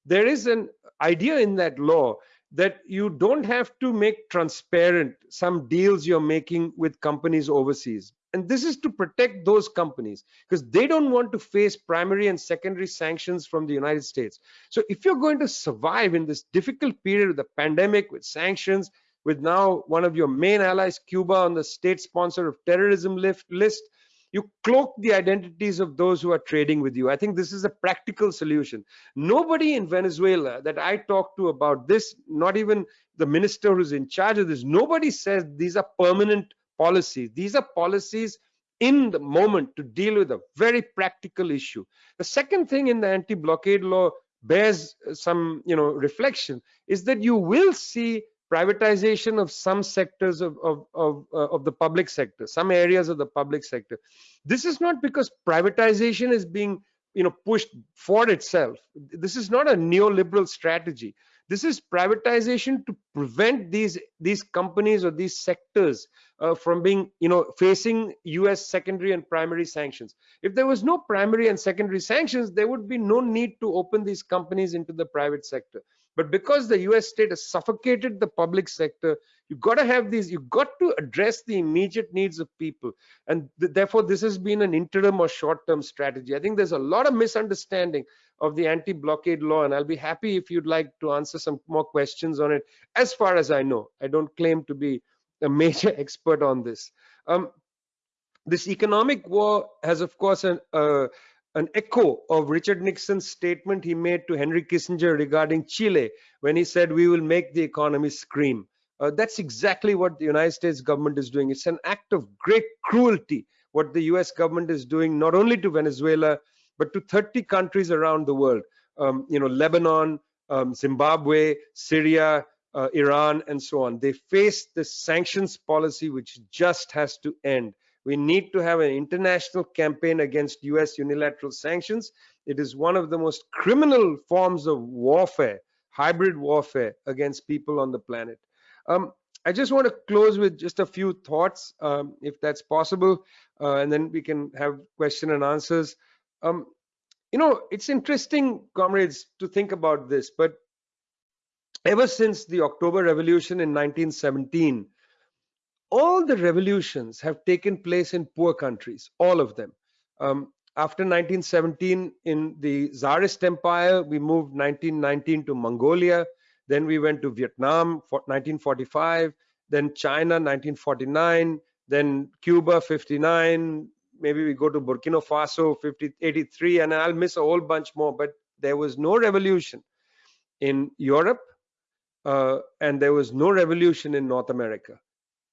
there is an idea in that law that you don't have to make transparent some deals you're making with companies overseas. And this is to protect those companies because they don't want to face primary and secondary sanctions from the united states. So if you're going to survive in this difficult period of the pandemic with sanctions with now one of your main allies cuba on the state sponsor of terrorism list you cloak the identities of those who are trading with you. I think this is a practical solution. Nobody in venezuela that i talk to about this not even the minister who's in charge of this nobody says these are permanent policies. These are policies in the moment to deal with a very practical issue. The second thing in the anti-blockade law bears some you know reflection is that you will see privatization of some sectors of of of, uh, of the public sector some areas of the public sector. This is not because privatization is being you know pushed for itself. This is not a neoliberal strategy. This is privatization to prevent these these companies or these sectors uh, from being you know facing us secondary and primary sanctions. If there was no primary and secondary sanctions there would be no need to open these companies into the private sector but because the us state has suffocated the public sector you've got to have these You've got to address the immediate needs of people. And th therefore this has been an interim or short term strategy. I think there's a lot of misunderstanding of the anti-blockade law and i'll be happy if you'd like to answer some more questions on it. As far as i know i don't claim to be a major expert on this. Um, this economic war has of course an uh, an echo of Richard Nixon's statement he made to Henry Kissinger regarding Chile when he said, we will make the economy scream. Uh, that's exactly what the United States government is doing. It's an act of great cruelty what the US government is doing, not only to Venezuela, but to 30 countries around the world. Um, you know, Lebanon, um, Zimbabwe, Syria, uh, Iran, and so on. They face the sanctions policy, which just has to end. We need to have an international campaign against US unilateral sanctions. It is one of the most criminal forms of warfare, hybrid warfare against people on the planet. Um, I just want to close with just a few thoughts, um, if that's possible, uh, and then we can have question and answers. Um, you know, it's interesting, comrades, to think about this, but ever since the October Revolution in 1917, all the revolutions have taken place in poor countries, all of them. Um, after 1917 in the Tsarist Empire, we moved 1919 to Mongolia, then we went to Vietnam for 1945, then China 1949, then Cuba 59, maybe we go to Burkina Faso 50, 83, and I'll miss a whole bunch more, but there was no revolution in Europe, uh, and there was no revolution in North America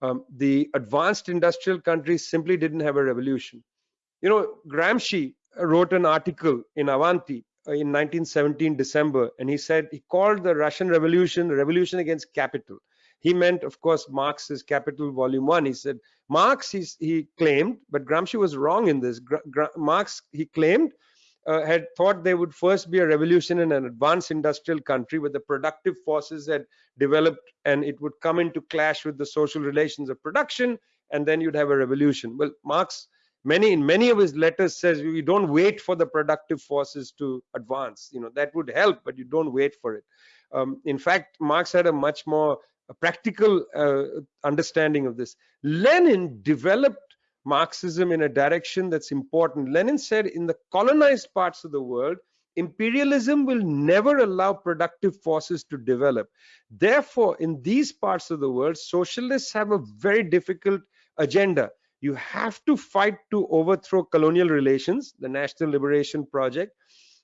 um, the advanced industrial countries simply didn't have a revolution. You know, Gramsci wrote an article in Avanti uh, in 1917 December, and he said he called the Russian Revolution revolution against capital. He meant, of course, Marx's Capital Volume One. He said Marx, he claimed, but Gramsci was wrong in this. Gra Marx, he claimed, uh, had thought there would first be a revolution in an advanced industrial country where the productive forces had developed and it would come into clash with the social relations of production and then you'd have a revolution. Well marx many in many of his letters says we don't wait for the productive forces to advance. You know that would help but you don't wait for it. Um, in fact, Marx had a much more a practical uh, understanding of this. Lenin developed Marxism in a direction that's important. Lenin said in the colonized parts of the world, imperialism will never allow productive forces to develop. Therefore, in these parts of the world, socialists have a very difficult agenda. You have to fight to overthrow colonial relations, the National Liberation Project.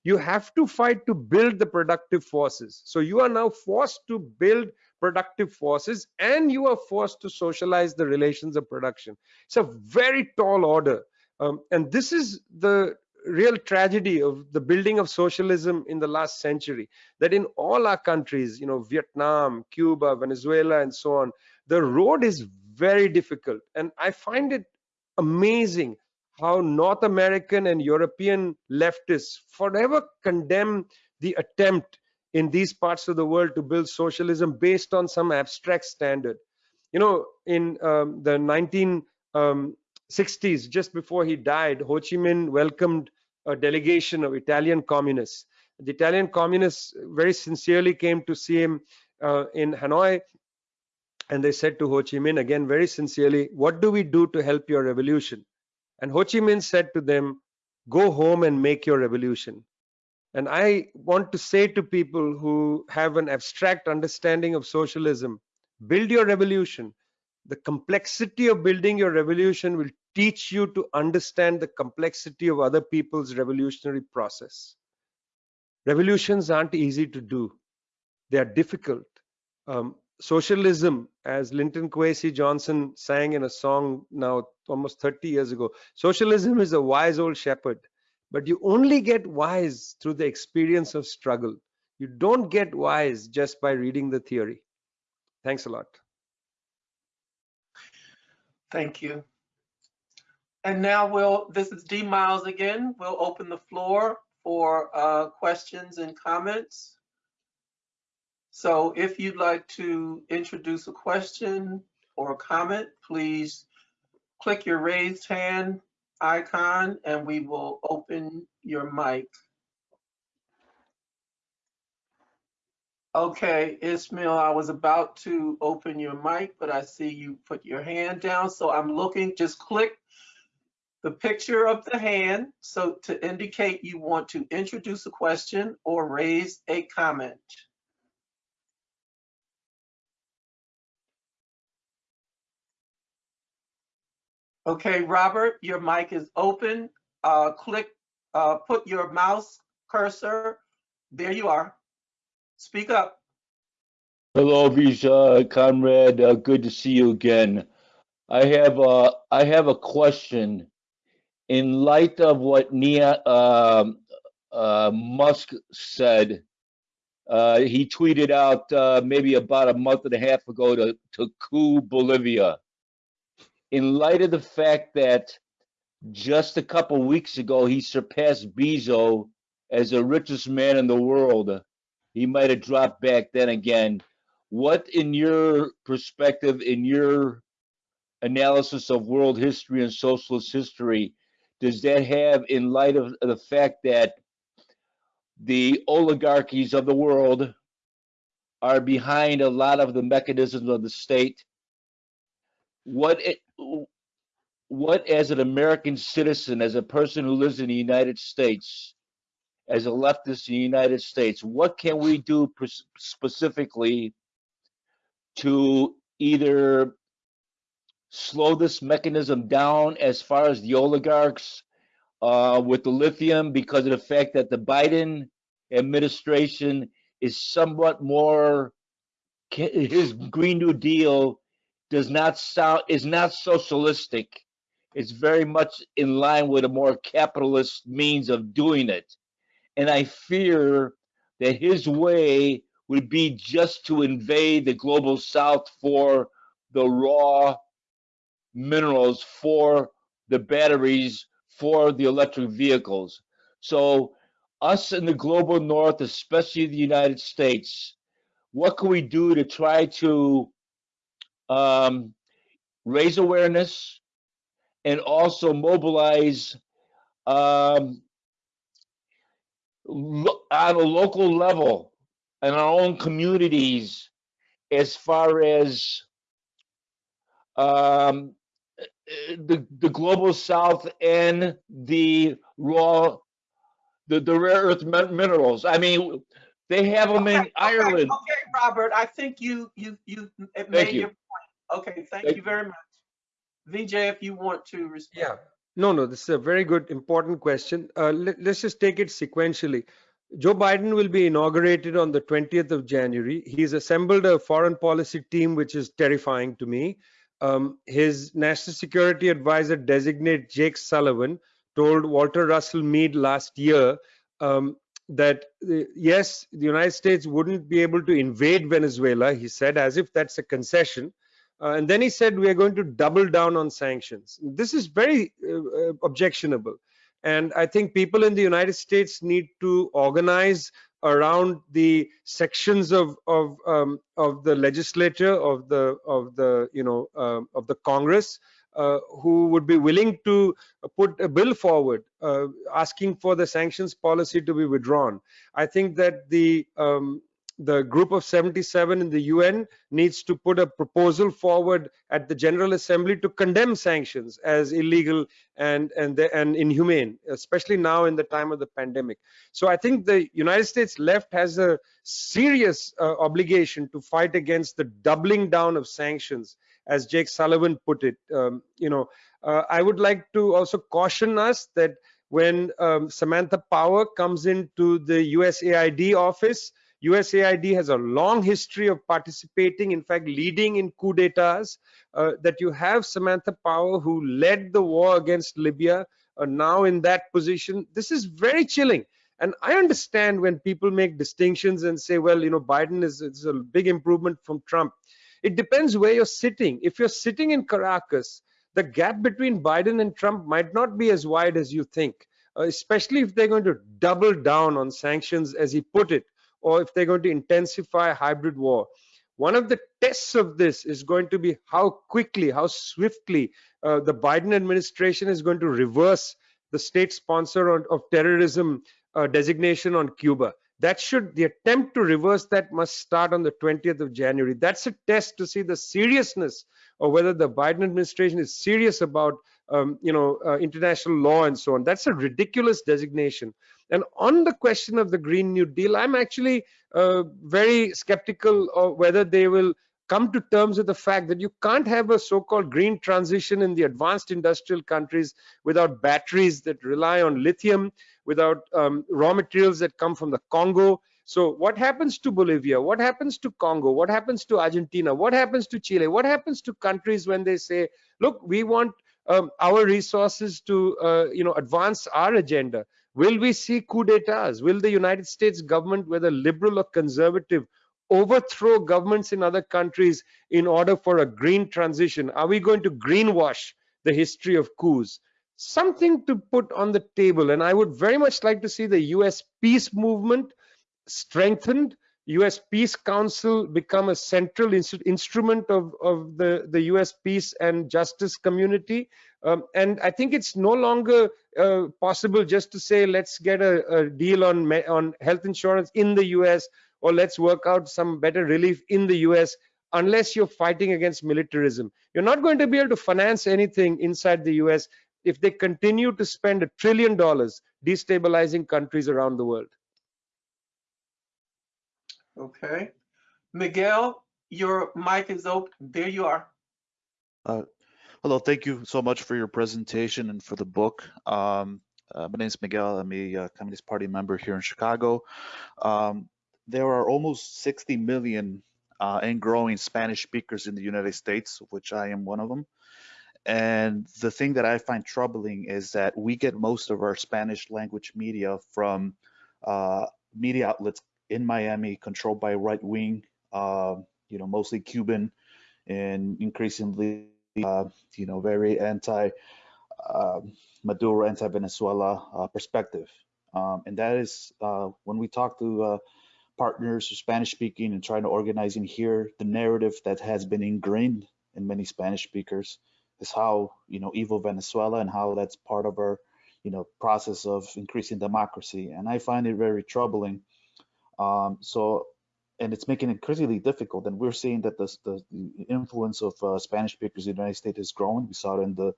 You have to fight to build the productive forces. So you are now forced to build productive forces and you are forced to socialize the relations of production. It's a very tall order. Um, and this is the real tragedy of the building of socialism in the last century that in all our countries you know vietnam cuba venezuela and so on the road is very difficult and i find it amazing how north american and european leftists forever condemn the attempt in these parts of the world to build socialism based on some abstract standard you know in um, the 19 um, 60s, just before he died, Ho Chi Minh welcomed a delegation of Italian communists. The Italian communists very sincerely came to see him uh, in Hanoi, and they said to Ho Chi Minh again very sincerely, "What do we do to help your revolution?" And Ho Chi Minh said to them, "Go home and make your revolution." And I want to say to people who have an abstract understanding of socialism, build your revolution the complexity of building your revolution will teach you to understand the complexity of other people's revolutionary process. Revolutions aren't easy to do. They are difficult. Um, socialism, as Linton Kwesi Johnson sang in a song now almost 30 years ago, socialism is a wise old shepherd, but you only get wise through the experience of struggle. You don't get wise just by reading the theory. Thanks a lot. Thank you. And now we'll, this is D Miles again. We'll open the floor for uh, questions and comments. So if you'd like to introduce a question or a comment, please click your raised hand icon and we will open your mic. Okay, Ismail, I was about to open your mic, but I see you put your hand down. So I'm looking, just click the picture of the hand so to indicate you want to introduce a question or raise a comment. Okay, Robert, your mic is open. Uh, click, uh, put your mouse cursor. There you are. Speak up. Hello, Vijay, comrade. Uh, good to see you again. I have a I have a question. In light of what Nia uh, uh, Musk said, uh, he tweeted out uh, maybe about a month and a half ago to to coup Bolivia. In light of the fact that just a couple weeks ago he surpassed Bezos as the richest man in the world he might have dropped back then again. What, in your perspective, in your analysis of world history and socialist history, does that have in light of the fact that the oligarchies of the world are behind a lot of the mechanisms of the state? What what as an American citizen, as a person who lives in the United States, as a leftist in the United States, what can we do specifically to either slow this mechanism down as far as the oligarchs uh, with the lithium because of the fact that the Biden administration is somewhat more his Green New Deal does not sound is not socialistic. It's very much in line with a more capitalist means of doing it. And I fear that his way would be just to invade the global south for the raw minerals, for the batteries, for the electric vehicles. So, us in the global north, especially the United States, what can we do to try to um, raise awareness and also mobilize um, on a local level, in our own communities as far as um, the the global south and the raw the, the rare earth minerals. I mean, they have them in Okay, okay, Ireland. Okay, Robert, I think you, you, you Thank made you. your. Okay, thank Thank you very much. Vijay, if you want to respond. Yeah. No, no, this is a very good, important question. Uh, let, us just take it sequentially. Joe Biden will be inaugurated on the 20th of January. He's assembled a foreign policy team, which is terrifying to me. Um, his national security advisor designate Jake Sullivan told Walter Russell Mead last year um, that uh, yes, the United States wouldn't be able to invade Venezuela. He said, as if that's a concession. Uh, and then he said, we are going to double down on sanctions. This is very uh, uh, objectionable. And I think people in the United States need to organize around the sections of of um, of the legislature of the of the you know um, of the Congress uh, who would be willing to put a bill forward uh, asking for the sanctions policy to be withdrawn. I think that the um, the group of 77 in the UN needs to put a proposal forward at the General Assembly to condemn sanctions as illegal and and and inhumane, especially now in the time of the pandemic. So I think the United States left has a serious uh, obligation to fight against the doubling down of sanctions, as Jake Sullivan put it. Um, you know, uh, I would like to also caution us that when um, Samantha Power comes into the USAID office, USAID has a long history of participating, in fact, leading in coup d'etats. Uh, that you have Samantha Power, who led the war against Libya, uh, now in that position. This is very chilling. And I understand when people make distinctions and say, well, you know, Biden is, is a big improvement from Trump. It depends where you're sitting. If you're sitting in Caracas, the gap between Biden and Trump might not be as wide as you think, uh, especially if they're going to double down on sanctions, as he put it, or if they're going to intensify hybrid war. One of the tests of this is going to be how quickly, how swiftly uh, the Biden administration is going to reverse the state sponsor of, of terrorism uh, designation on Cuba. That should, the attempt to reverse that must start on the 20th of January. That's a test to see the seriousness or whether the Biden administration is serious about, um, you know, uh, international law and so on. That's a ridiculous designation. And on the question of the Green New Deal, I'm actually uh, very skeptical of whether they will come to terms with the fact that you can't have a so-called green transition in the advanced industrial countries without batteries that rely on lithium, without um, raw materials that come from the Congo. So what happens to Bolivia? What happens to Congo? What happens to Argentina? What happens to Chile? What happens to countries when they say, look, we want um, our resources to, uh, you know, advance our agenda? Will we see coup d'etats? Will the United States government, whether liberal or conservative, overthrow governments in other countries in order for a green transition? Are we going to greenwash the history of coups? Something to put on the table. And I would very much like to see the US peace movement strengthened, US Peace Council become a central inst instrument of, of the, the US peace and justice community. Um, and I think it's no longer uh, possible just to say, let's get a, a deal on, on health insurance in the US or let's work out some better relief in the US unless you're fighting against militarism. You're not going to be able to finance anything inside the US if they continue to spend a trillion dollars destabilizing countries around the world. Okay. Miguel, your mic is open. There you are. Uh, hello, thank you so much for your presentation and for the book. Um, uh, my name is Miguel. I'm a uh, Communist Party member here in Chicago. Um, there are almost 60 million uh, and growing Spanish speakers in the United States, of which I am one of them. And the thing that I find troubling is that we get most of our Spanish language media from uh, media outlets in Miami, controlled by right wing, uh, you know, mostly Cuban, and increasingly, uh, you know, very anti uh, Maduro, anti Venezuela uh, perspective. Um, and that is uh, when we talk to uh, partners who Spanish speaking and trying to organize in here, the narrative that has been ingrained in many Spanish speakers is how you know evil Venezuela and how that's part of our you know process of increasing democracy. And I find it very troubling um, so and it's making it increasingly difficult. And we're seeing that the, the, the influence of uh, Spanish speakers in the United States is growing. We saw it in the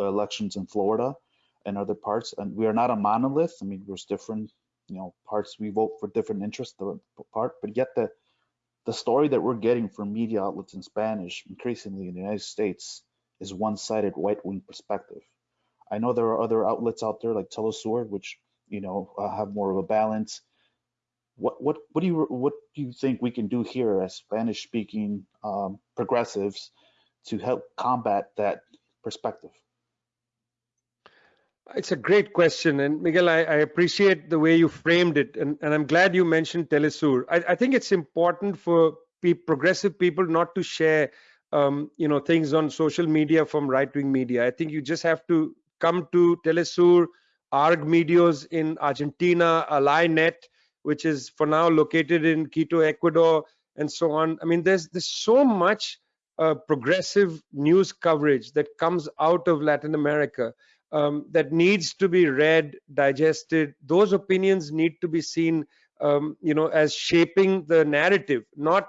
elections in Florida and other parts. And we are not a monolith. I mean, there's different, you know, parts. We vote for different interests, the part, but yet the the story that we're getting from media outlets in Spanish, increasingly in the United States, is one-sided right-wing perspective. I know there are other outlets out there like Telesur, which you know uh, have more of a balance. What what what do you what do you think we can do here as Spanish-speaking um, progressives to help combat that perspective? It's a great question, and Miguel, I, I appreciate the way you framed it, and, and I'm glad you mentioned Telesur. I, I think it's important for pe progressive people not to share, um, you know, things on social media from right-wing media. I think you just have to come to Telesur, ARG Medios in Argentina, Alainet, which is for now located in Quito, Ecuador, and so on. I mean, there's there's so much uh, progressive news coverage that comes out of Latin America um, that needs to be read, digested. Those opinions need to be seen, um, you know, as shaping the narrative, not,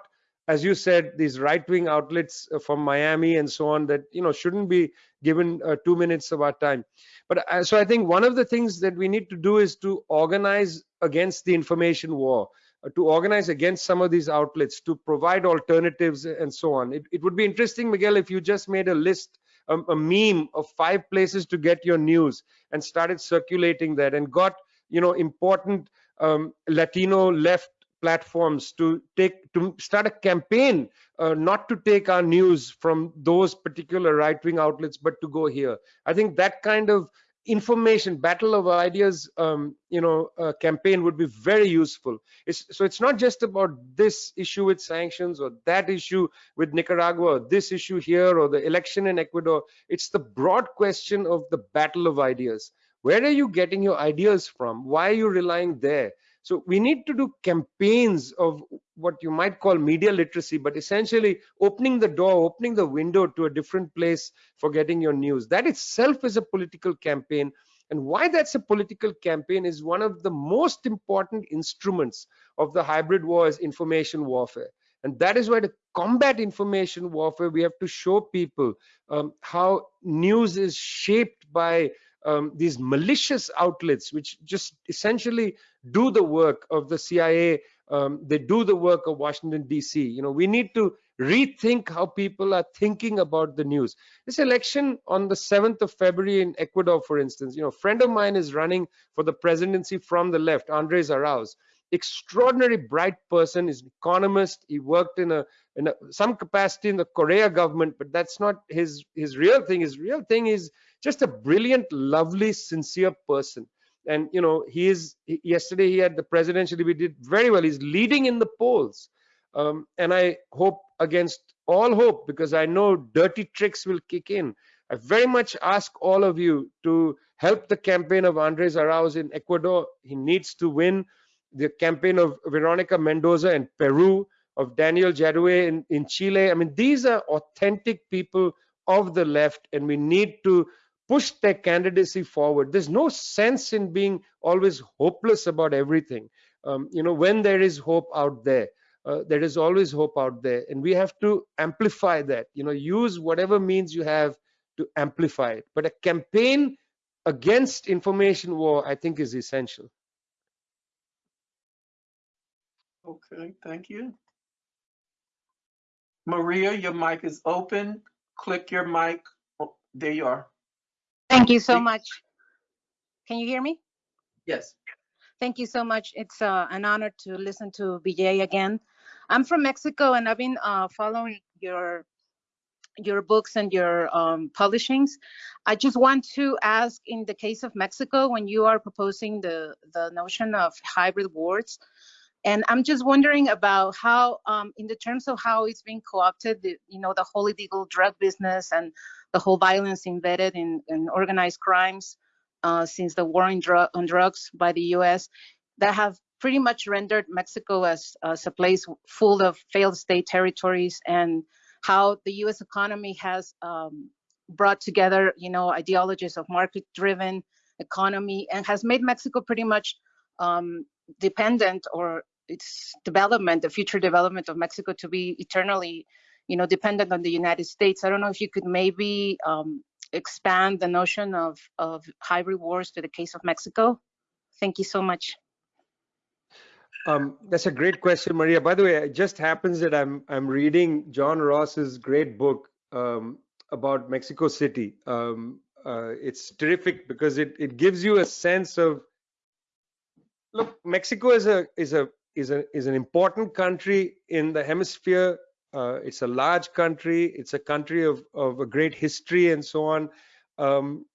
as you said, these right-wing outlets uh, from Miami and so on that, you know, shouldn't be given uh, two minutes of our time. But uh, so I think one of the things that we need to do is to organize against the information war. Uh, to organize against some of these outlets, to provide alternatives and so on. It, it would be interesting, Miguel, if you just made a list a, a meme of five places to get your news and started circulating that and got you know important um, Latino left platforms to take to start a campaign uh, not to take our news from those particular right-wing outlets but to go here. I think that kind of information battle of ideas um, you know uh, campaign would be very useful. It's, so it's not just about this issue with sanctions or that issue with nicaragua this issue here or the election in ecuador. It's the broad question of the battle of ideas. Where are you getting your ideas from? Why are you relying there so we need to do campaigns of what you might call media literacy, but essentially opening the door, opening the window to a different place for getting your news. That itself is a political campaign. And why that's a political campaign is one of the most important instruments of the hybrid war is information warfare. And that is why to combat information warfare, we have to show people um, how news is shaped by um, these malicious outlets, which just essentially do the work of the CIA. Um, they do the work of Washington D.C. You know, we need to rethink how people are thinking about the news. This election on the 7th of February in Ecuador, for instance, you know, a friend of mine is running for the presidency from the left, Andres Arauz. Extraordinary bright person, is an economist. He worked in a in a, some capacity in the Correa government, but that's not his his real thing. His real thing is just a brilliant, lovely, sincere person. And you know he is yesterday he had the presidential he did very well. He's leading in the polls. Um, and i hope against all hope because i know dirty tricks will kick in. I very much ask all of you to help the campaign of andres arauz in ecuador. He needs to win the campaign of veronica mendoza in peru of daniel jadue in, in chile. I mean these are authentic people of the left and we need to push their candidacy forward. There's no sense in being always hopeless about everything. Um, you know, when there is hope out there, uh, there is always hope out there, and we have to amplify that. You know, use whatever means you have to amplify it. But a campaign against information war, I think, is essential. Okay, thank you. Maria, your mic is open. Click your mic. Oh, there you are. Thank you so much. Can you hear me? Yes. Thank you so much. It's uh, an honor to listen to Vijay again. I'm from Mexico and I've been uh, following your your books and your um, publishings. I just want to ask, in the case of Mexico, when you are proposing the the notion of hybrid wars, and I'm just wondering about how, um, in the terms of how it's being co-opted, the, you know, the whole illegal drug business and the whole violence embedded in, in organized crimes uh, since the war on, dr on, drugs by the U.S. that have pretty much rendered Mexico as, as a place full of failed state territories and how the U.S. economy has um, brought together, you know, ideologies of market-driven economy and has made Mexico pretty much um, dependent or its development, the future development of Mexico to be eternally, you know, dependent on the United States. I don't know if you could maybe um, expand the notion of, of hybrid wars to the case of Mexico. Thank you so much. Um, that's a great question, Maria. By the way, it just happens that I'm I'm reading John Ross's great book um, about Mexico City. Um, uh, it's terrific because it it gives you a sense of look. Mexico is a is a is a is an important country in the hemisphere. Uh, it's a large country. It's a country of of a great history and so on. Um,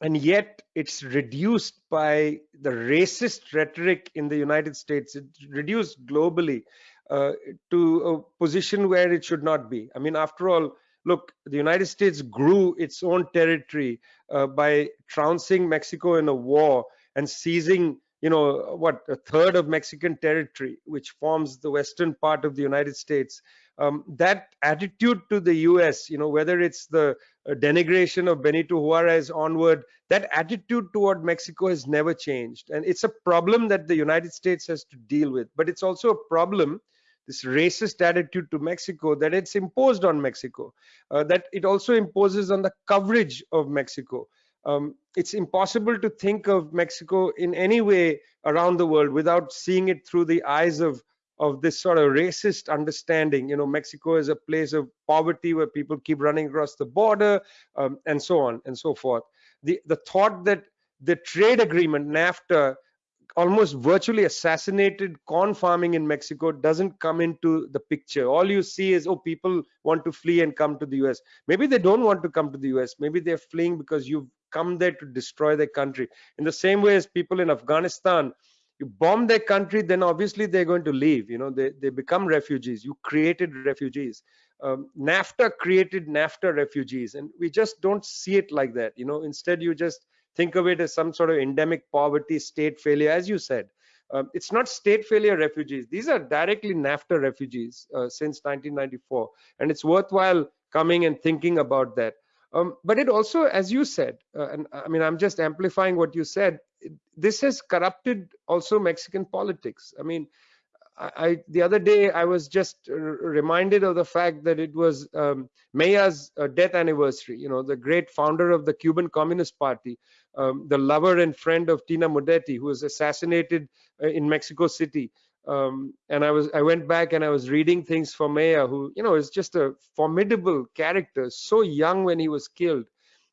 and yet it's reduced by the racist rhetoric in the United States. It's reduced globally uh, to a position where it should not be. I mean, after all, look, the United States grew its own territory uh, by trouncing Mexico in a war and seizing, you know, what, a third of Mexican territory, which forms the western part of the United States. Um, that attitude to the US, you know, whether it's the uh, denigration of Benito Juarez onward, that attitude toward Mexico has never changed. And it's a problem that the United States has to deal with. But it's also a problem, this racist attitude to Mexico, that it's imposed on Mexico, uh, that it also imposes on the coverage of Mexico. Um, it's impossible to think of Mexico in any way around the world without seeing it through the eyes of of this sort of racist understanding. You know, Mexico is a place of poverty where people keep running across the border um, and so on and so forth. The, the thought that the trade agreement, NAFTA, almost virtually assassinated corn farming in Mexico doesn't come into the picture. All you see is, oh, people want to flee and come to the US. Maybe they don't want to come to the US. Maybe they're fleeing because you've come there to destroy their country. In the same way as people in Afghanistan you bomb their country then obviously they're going to leave. You know they, they become refugees. You created refugees. Um, nafta created nafta refugees and we just don't see it like that. You know instead you just think of it as some sort of endemic poverty state failure as you said. Um, it's not state failure refugees. These are directly nafta refugees uh, since 1994 and it's worthwhile coming and thinking about that um, but it also, as you said, uh, and I mean, I'm just amplifying what you said. This has corrupted also Mexican politics. I mean, I, the other day I was just reminded of the fact that it was um, Mella's uh, death anniversary. You know, the great founder of the Cuban Communist Party, um, the lover and friend of Tina Modotti, who was assassinated uh, in Mexico City um, and I was I went back and I was reading things for Mella, who you know is just a formidable character, so young when he was killed.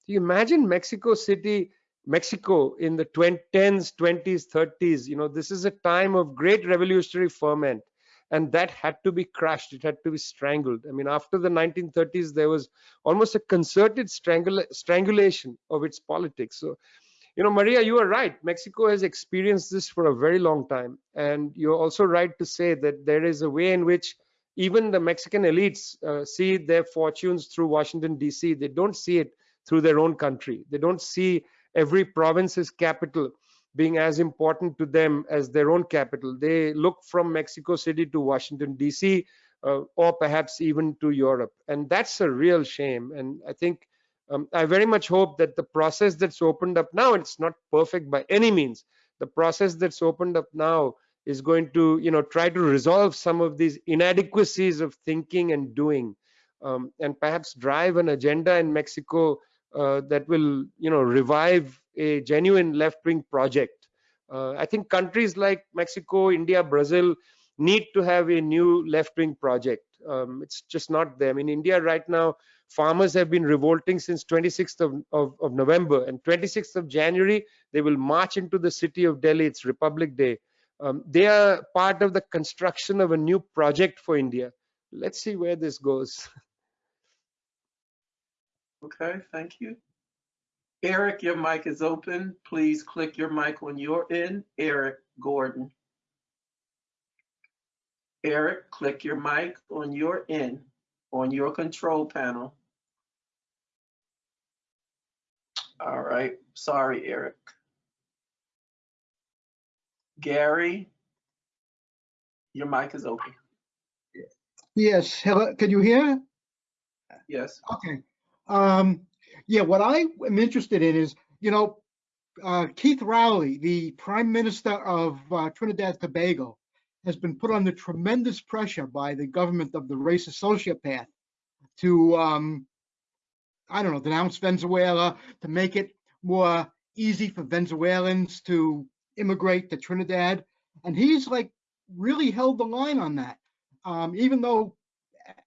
You imagine Mexico City, Mexico in the 20, 10s, 20s, 30s? You know, this is a time of great revolutionary ferment, and that had to be crushed. It had to be strangled. I mean, after the 1930s, there was almost a concerted strangula strangulation of its politics. So you know, Maria, you are right. Mexico has experienced this for a very long time. And you're also right to say that there is a way in which even the Mexican elites uh, see their fortunes through Washington, D.C. They don't see it through their own country. They don't see every province's capital being as important to them as their own capital. They look from Mexico City to Washington, D.C., uh, or perhaps even to Europe. And that's a real shame. And I think um, I very much hope that the process that's opened up now, it's not perfect by any means. The process that's opened up now is going to, you know, try to resolve some of these inadequacies of thinking and doing, um, and perhaps drive an agenda in Mexico uh, that will, you know, revive a genuine left-wing project. Uh, I think countries like Mexico, India, Brazil need to have a new left-wing project. Um, it's just not there. I mean, India right now, farmers have been revolting since 26th of, of, of, November and 26th of January, they will march into the city of Delhi. It's Republic Day. Um, they are part of the construction of a new project for India. Let's see where this goes. Okay, thank you. Eric, your mic is open. Please click your mic when you're in. Eric Gordon. Eric, click your mic on your in on your control panel. All right, sorry, Eric. Gary, your mic is open. Yes, hello, can you hear? Yes. Okay. Um, yeah, what I am interested in is, you know, uh, Keith Rowley, the Prime Minister of uh, Trinidad Tobago, has been put under tremendous pressure by the government of the racist sociopath to, um, I don't know, denounce Venezuela, to make it more easy for Venezuelans to immigrate to Trinidad. And he's like really held the line on that. Um, even though,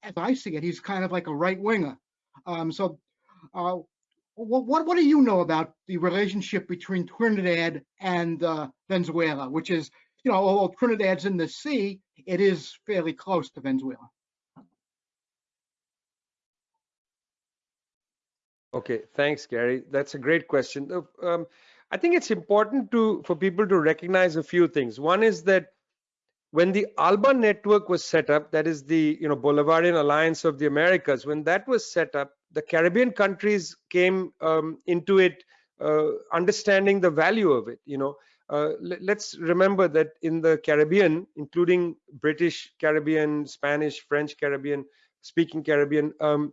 as I see it, he's kind of like a right winger. Um, so, uh, what, what what do you know about the relationship between Trinidad and uh, Venezuela, which is, you know, although Trinidad's in the sea, it is fairly close to Venezuela. Okay, thanks, Gary. That's a great question. Um, I think it's important to for people to recognize a few things. One is that when the ALBA network was set up, that is the you know Bolivarian Alliance of the Americas, when that was set up, the Caribbean countries came um, into it uh, understanding the value of it. You know, uh, let, let's remember that in the Caribbean, including British Caribbean, Spanish, French Caribbean, speaking Caribbean, um,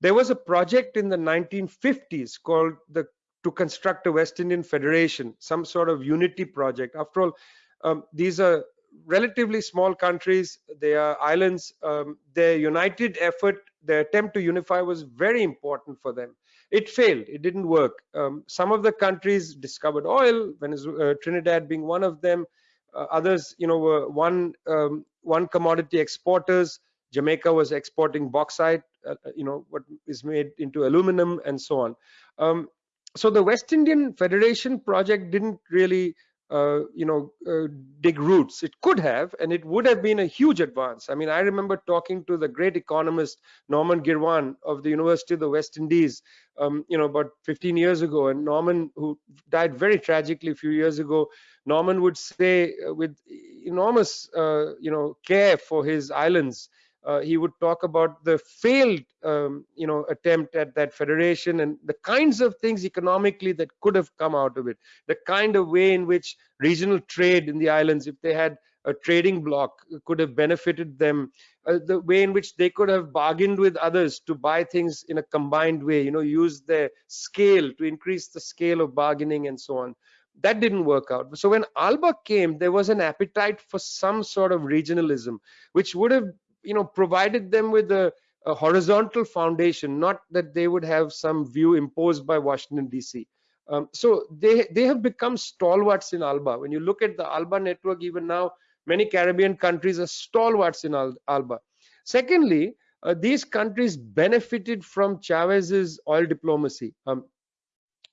there was a project in the 1950s called the to construct a West Indian Federation, some sort of unity project. After all, um, these are relatively small countries. They are islands. Um, their united effort, their attempt to unify was very important for them. It failed. It didn't work. Um, some of the countries discovered oil, Venezuela, uh, Trinidad being one of them. Uh, others, you know, were one um, one commodity exporters. Jamaica was exporting bauxite, you know, what is made into aluminum and so on. Um, so the West Indian Federation project didn't really, uh, you know, uh, dig roots. It could have, and it would have been a huge advance. I mean, I remember talking to the great economist Norman Girvan of the University of the West Indies, um, you know, about 15 years ago, and Norman, who died very tragically a few years ago, Norman would say uh, with enormous, uh, you know, care for his islands uh, he would talk about the failed um, you know attempt at that federation and the kinds of things economically that could have come out of it. The kind of way in which regional trade in the islands if they had a trading block could have benefited them. Uh, the way in which they could have bargained with others to buy things in a combined way you know use their scale to increase the scale of bargaining and so on. That didn't work out. So when alba came there was an appetite for some sort of regionalism which would have you know provided them with a, a, horizontal foundation not that they would have some view imposed by washington dc um, so they they have become stalwarts in alba. When you look at the alba network even now many caribbean countries are stalwarts in Al alba. Secondly uh, these countries benefited from chavez's oil diplomacy. Um,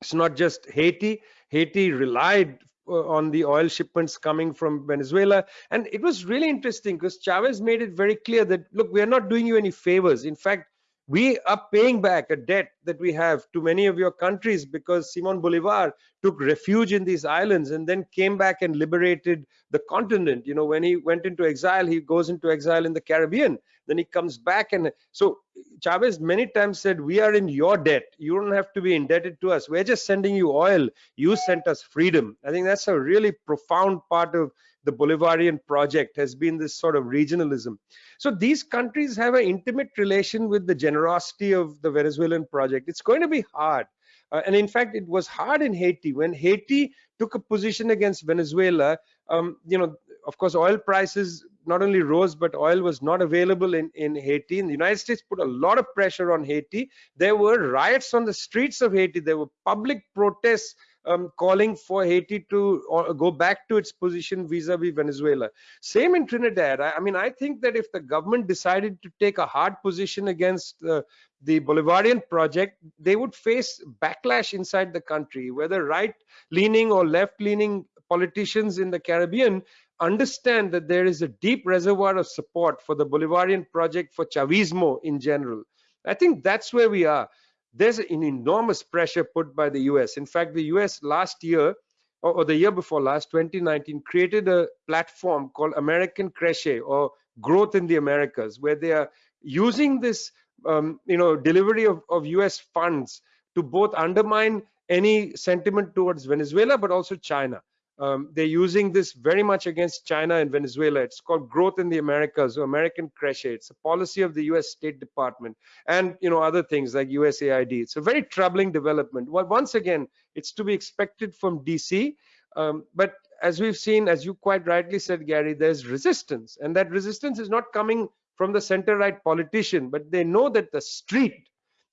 it's not just haiti. Haiti relied Uh, on the oil shipments coming from Venezuela. And it was really interesting because Chavez made it very clear that, look, we are not doing you any favors. In fact, we are paying back a debt that we have to many of your countries because Simon Bolivar took refuge in these islands and then came back and liberated the continent. You know, when he went into exile, he goes into exile in the Caribbean. Then he comes back and so Chavez many times said, we are in your debt. You don't have to be indebted to us. We're just sending you oil. You sent us freedom. I think that's a really profound part of the Bolivarian project has been this sort of regionalism. So these countries have an intimate relation with the generosity of the Venezuelan project. It's going to be hard. Uh, and in fact, it was hard in Haiti. When Haiti took a position against Venezuela, um, you know, of course, oil prices not only rose, but oil was not available in, in Haiti. And the United States put a lot of pressure on Haiti. There were riots on the streets of Haiti. There were public protests um, calling for Haiti to uh, go back to its position vis-a-vis -vis Venezuela. Same in Trinidad. I, I, mean, I think that if the government decided to take a hard position against uh, the Bolivarian project, they would face backlash inside the country, whether right-leaning or left-leaning politicians in the Caribbean understand that there is a deep reservoir of support for the Bolivarian project for Chavismo in general. I think that's where we are. There's an enormous pressure put by the US. In fact, the US last year, or, the year before last, 2019, created a platform called America Crece or Growth in the Americas, where they are using this, um, you know, delivery of, of US funds to both undermine any sentiment towards Venezuela, but also China. Um, they're using this very much against China and Venezuela. It's called Growth in the Americas or America Crece. It's a policy of the U.S. State Department and you know other things like USAID. It's a very troubling development. Well, once again, it's to be expected from DC. Um, but as we've seen, as you quite rightly said, Gary, there's resistance, and that resistance is not coming from the center-right politician, but they know that the street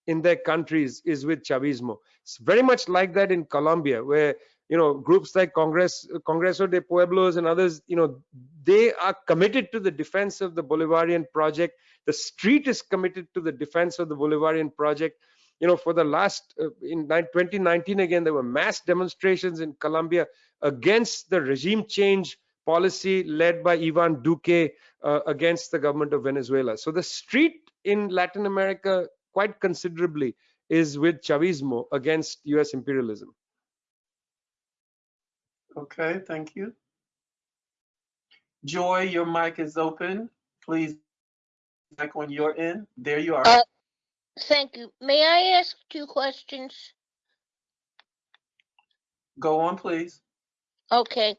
in their countries is with Chavismo. It's very much like that in Colombia, where you know groups like Congress, Congreso de Pueblos, and others, you know, they are committed to the defense of the Bolivarian project. The street is committed to the defense of the Bolivarian project. You know, for the last uh, in 2019 again, there were mass demonstrations in Colombia against the regime change policy led by Ivan Duque uh, against the government of Venezuela. So the street in Latin America quite considerably is with Chavismo against US imperialism. Okay, thank you. Joy, your mic is open. Please, back when you're in. There you are. Uh, Thank you. May I ask two questions? Go on, please. Okay.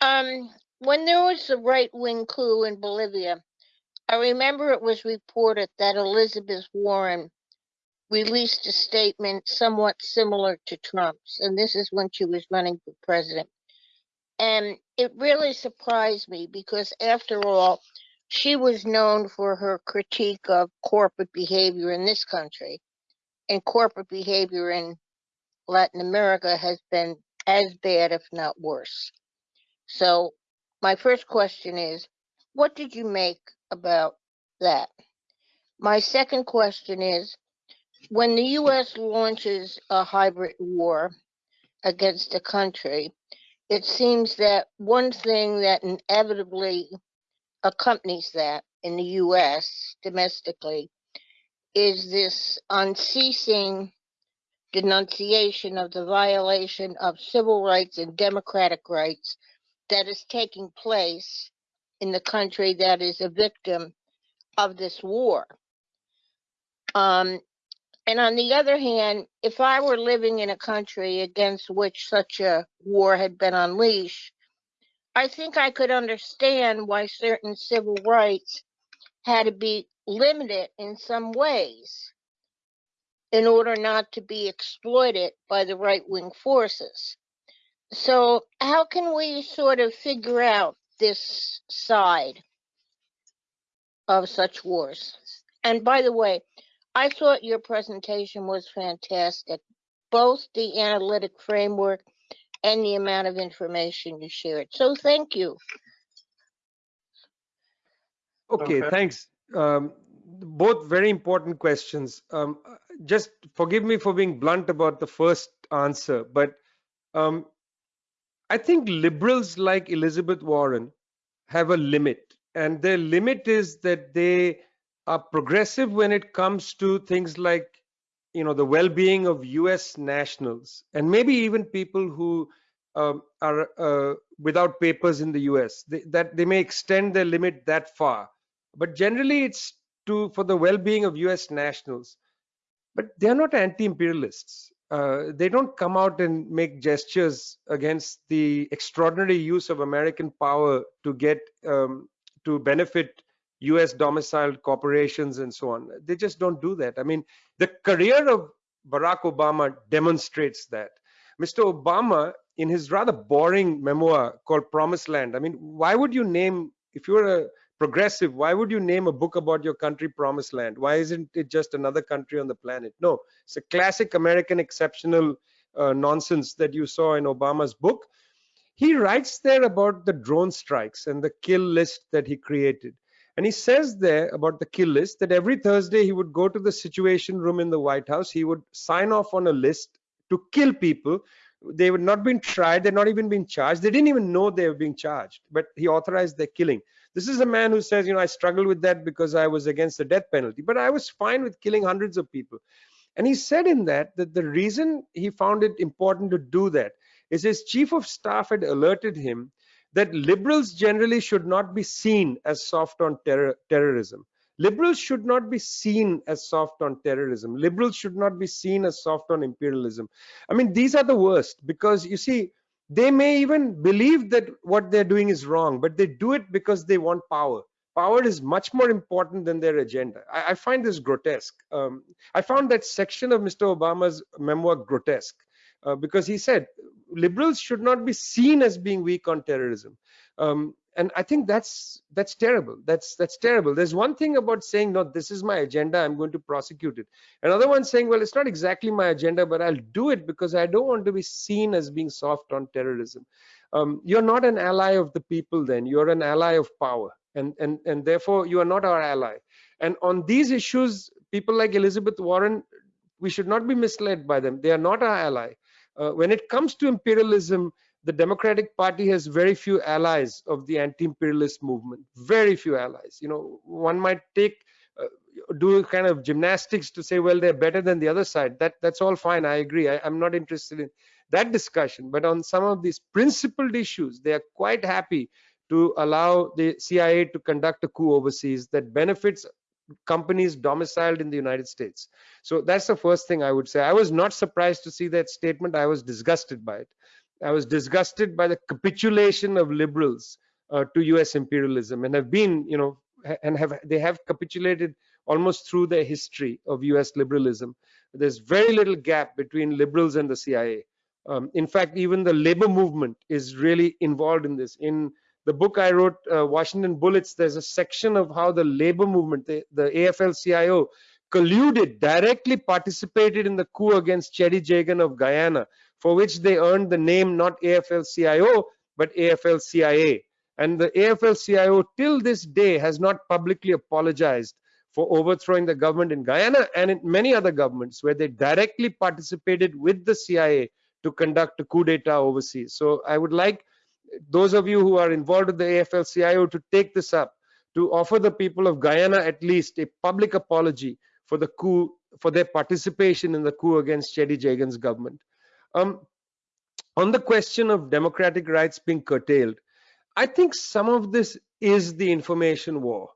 Um, when there was the right-wing coup in Bolivia, I remember it was reported that Elizabeth Warren released a statement somewhat similar to Trump's, and this is when she was running for president. And it really surprised me because after all, she was known for her critique of corporate behavior in this country. And corporate behavior in Latin America has been as bad, if not worse. So my first question is, what did you make about that? My second question is, when the U.S. launches a hybrid war against a country, it seems that one thing that inevitably accompanies that in the U.S. domestically is this unceasing denunciation of the violation of civil rights and democratic rights that is taking place in the country that is a victim of this war. Um, and on the other hand, if I were living in a country against which such a war had been unleashed, I think I could understand why certain civil rights had to be limited in some ways in order not to be exploited by the right wing forces. So, how can we sort of figure out this side of such wars? And by the way, I thought your presentation was fantastic, both the analytic framework and the amount of information you shared. So, thank you. Okay, Okay. thanks. Um, both very important questions. Um, just forgive me for being blunt about the first answer, but um, I think liberals like Elizabeth Warren have a limit, and their limit is that they are progressive when it comes to things like, you know, the well-being of U.S. nationals and maybe even people who um, are uh, without papers in the U.S. They, that they may extend their limit that far, but generally it's to for the well-being of U.S. nationals. But they are not anti-imperialists uh, they don't come out and make gestures against the extraordinary use of American power to get um, to benefit US domiciled corporations and so on. They just don't do that. I mean, the career of Barack Obama demonstrates that. Mr. Obama, in his rather boring memoir called Promised Land, I mean, why would you name, if you're a progressive, why would you name a book about your country Promised Land? Why isn't it just another country on the planet? No, it's a classic American exceptional uh, nonsense that you saw in Obama's book. He writes there about the drone strikes and the kill list that he created. And he says there about the kill list that every Thursday he would go to the Situation Room in the White House. He would sign off on a list to kill people. They were not being tried. They're not even being charged. They didn't even know they were being charged, but he authorized their killing. This is a man who says, you know, I struggled with that because I was against the death penalty, but I was fine with killing hundreds of people. And he said in that that the reason he found it important to do that is his chief of staff had alerted him that liberals generally should not be seen as soft on terror, terrorism. Liberals should not be seen as soft on terrorism. Liberals should not be seen as soft on imperialism. I mean, these are the worst because you see, they may even believe that what they're doing is wrong, but they do it because they want power. Power is much more important than their agenda. I, I find this grotesque. Um, I found that section of Mr. Obama's memoir grotesque uh, because he said, liberals should not be seen as being weak on terrorism. Um, and I think that's that's terrible. That's that's terrible. There's one thing about saying, no, this is my agenda. I'm going to prosecute it. Another one saying, well, it's not exactly my agenda, but I'll do it because I don't want to be seen as being soft on terrorism. Um, you're not an ally of the people. Then you're an ally of power, and and and therefore you are not our ally. And on these issues, people like Elizabeth Warren, we should not be misled by them. They are not our ally. Uh, when it comes to imperialism, the Democratic Party has very few allies of the anti-imperialist movement. Very few allies. You know, one might take uh, do kind of gymnastics to say, well, they're better than the other side. That that's all fine. I agree. I, I'm not interested in that discussion. But on some of these principled issues, they are quite happy to allow the CIA to conduct a coup overseas that benefits companies domiciled in the United States. So that's the first thing I would say. I was not surprised to see that statement. I was disgusted by it. I was disgusted by the capitulation of liberals uh, to U.S. imperialism, and have been, you know, and have they have capitulated almost through the history of U.S. liberalism. There's very little gap between liberals and the CIA. Um, in fact, even the labor movement is really involved in this. In the book I wrote, uh, Washington Bullets, there's a section of how the labor movement, the, the AFL-CIO, colluded, directly participated in the coup against Cheddi Jagan of Guyana, for which they earned the name not AFL-CIO, but AFL-CIA. And the AFL-CIO till this day has not publicly apologized for overthrowing the government in Guyana and in many other governments where they directly participated with the CIA to conduct a coup d'etat overseas. So I would like those of you who are involved with the AFL-CIO to take this up, to offer the people of Guyana at least a public apology for the coup, for their participation in the coup against Cheddi Jagan's government. Um, on the question of democratic rights being curtailed, I think some of this is the information war.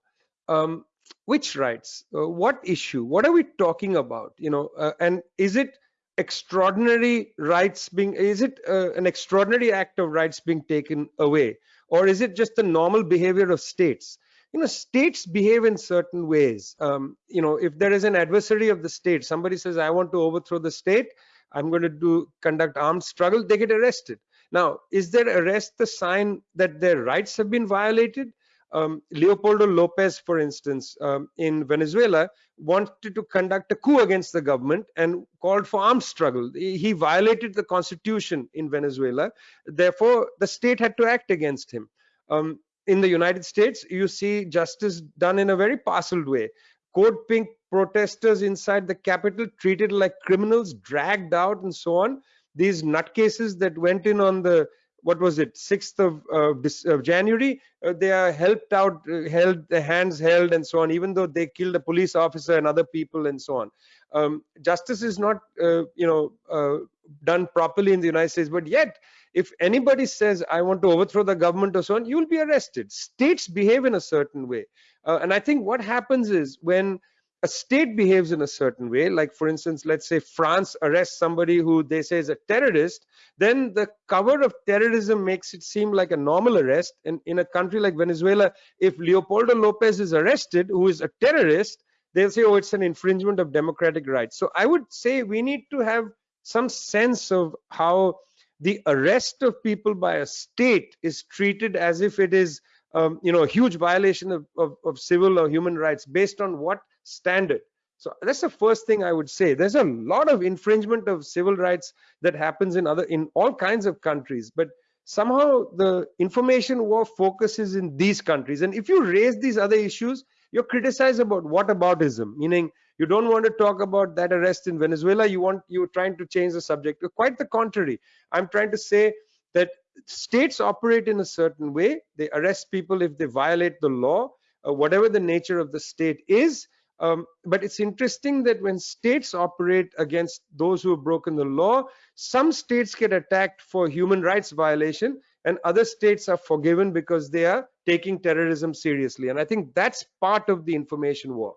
Um, which rights? Uh, what issue? What are we talking about? You know, uh, and is it extraordinary rights being? Is it uh, an extraordinary act of rights being taken away, or is it just the normal behavior of states? You know, states behave in certain ways. Um, you know, if there is an adversary of the state, somebody says, "I want to overthrow the state." I'm going to do conduct armed struggle, they get arrested. Now, is their arrest the sign that their rights have been violated? Um, Leopoldo Lopez, for instance, um, in Venezuela, wanted to conduct a coup against the government and called for armed struggle. He violated the constitution in Venezuela. Therefore, the state had to act against him. Um, in the United States, you see justice done in a very parceled way. Code Pink protesters inside the Capitol treated like criminals, dragged out, and so on. These nutcases that went in on the what was it 6th of, uh, of january uh, they are helped out uh, held the hands held and so on even though they killed a police officer and other people and so on. Um, justice is not uh, you know uh, done properly in the united states but yet if anybody says i want to overthrow the government or so on you'll be arrested. States behave in a certain way. Uh, and i think what happens is when a state behaves in a certain way, like for instance, let's say France arrests somebody who they say is a terrorist, then the cover of terrorism makes it seem like a normal arrest. And in a country like Venezuela, if Leopoldo Lopez is arrested, who is a terrorist, they'll say, oh, it's an infringement of democratic rights. So I would say we need to have some sense of how the arrest of people by a state is treated as if it is um, you know, a huge violation of, of, of civil or human rights based on what standard. So that's the first thing I would say. There's a lot of infringement of civil rights that happens in other in all kinds of countries, but somehow the information war focuses in these countries. And if you raise these other issues, you're criticized about whataboutism, meaning you don't want to talk about that arrest in Venezuela. You want you're trying to change the subject. Quite the contrary. I'm trying to say that states operate in a certain way. They arrest people if they violate the law, uh, whatever the nature of the state is. Um, but it's interesting that when states operate against those who have broken the law, some states get attacked for human rights violation and other states are forgiven because they are taking terrorism seriously. And I think that's part of the information war.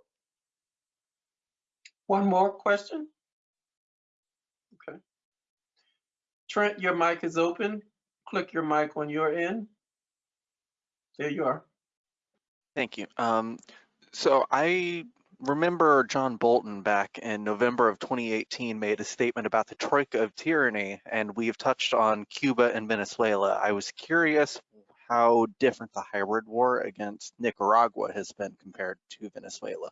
One more question? Okay. Trent, your mic is open. Click your mic on your end. There you are. Thank you. Um, so I remember John Bolton back in November of 2018 made a statement about the troika of tyranny, and we've touched on Cuba and Venezuela. I was curious how different the hybrid war against Nicaragua has been compared to Venezuela.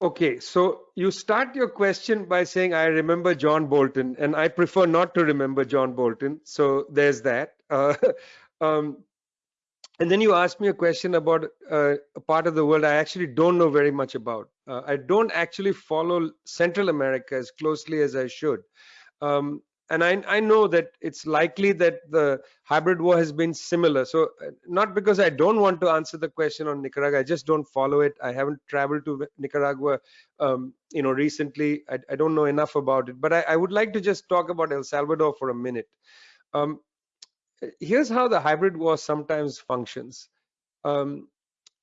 Okay, so you start your question by saying, I remember John Bolton, and I prefer not to remember John Bolton. So there's that. Uh, um, and then you asked me a question about uh, a part of the world I actually don't know very much about. Uh, I don't actually follow Central America as closely as I should. Um, and I, I, know that it's likely that the hybrid war has been similar. So uh, not because I don't want to answer the question on Nicaragua, I just don't follow it. I haven't traveled to Nicaragua, um, you know, recently. I, I, don't know enough about it, but I, I, would like to just talk about El Salvador for a minute. Um, here's how the hybrid war sometimes functions. Um,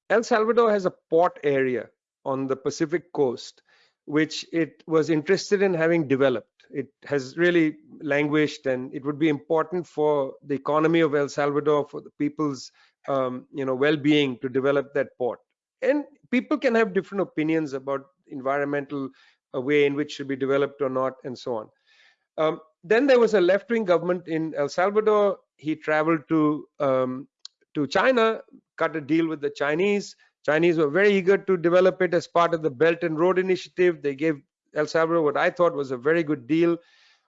El Salvador has a port area on the Pacific coast, which it was interested in having developed it has really languished and it would be important for the economy of El Salvador, for the people's um, you know well-being to develop that port. And people can have different opinions about environmental uh, way in which should be developed or not and so on. Um, then there was a left-wing government in El Salvador. He traveled to um, to China, cut a deal with the Chinese. Chinese were very eager to develop it as part of the Belt and Road Initiative. They gave El Salvador, what I thought was a very good deal.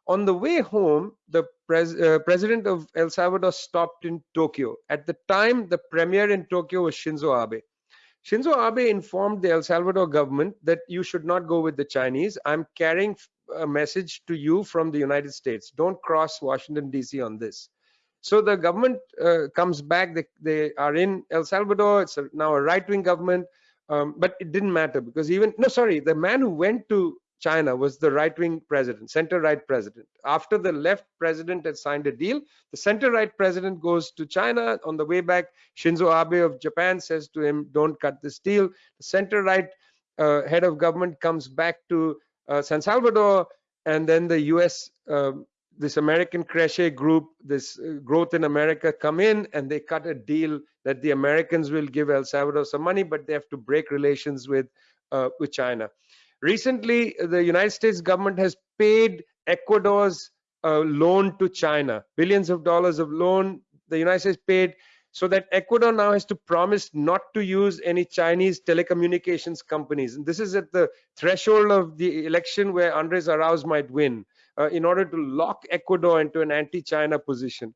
On the way home, the pres uh, president of El Salvador stopped in Tokyo. At the time, the premier in Tokyo was Shinzo Abe. Shinzo Abe informed the El Salvador government that you should not go with the Chinese. I'm carrying a message to you from the United States. Don't cross Washington, D.C. on this. So the government uh, comes back. They, they, are in El Salvador. It's a, now a right-wing government. Um, but it didn't matter because even no sorry the man who went to China was the right wing president, center right president. After the left president had signed a deal, the center right president goes to China. On the way back, Shinzo Abe of Japan says to him, Don't cut this deal. The center right uh, head of government comes back to uh, San Salvador, and then the US, um, this America Crece group, this uh, Growth in America come in and they cut a deal that the Americans will give El Salvador some money, but they have to break relations with, uh, with China. Recently, the United States government has paid Ecuador's uh, loan to China, billions of dollars of loan the United States paid so that Ecuador now has to promise not to use any Chinese telecommunications companies. And this is at the threshold of the election where Andres Arauz might win uh, in order to lock Ecuador into an anti-China position.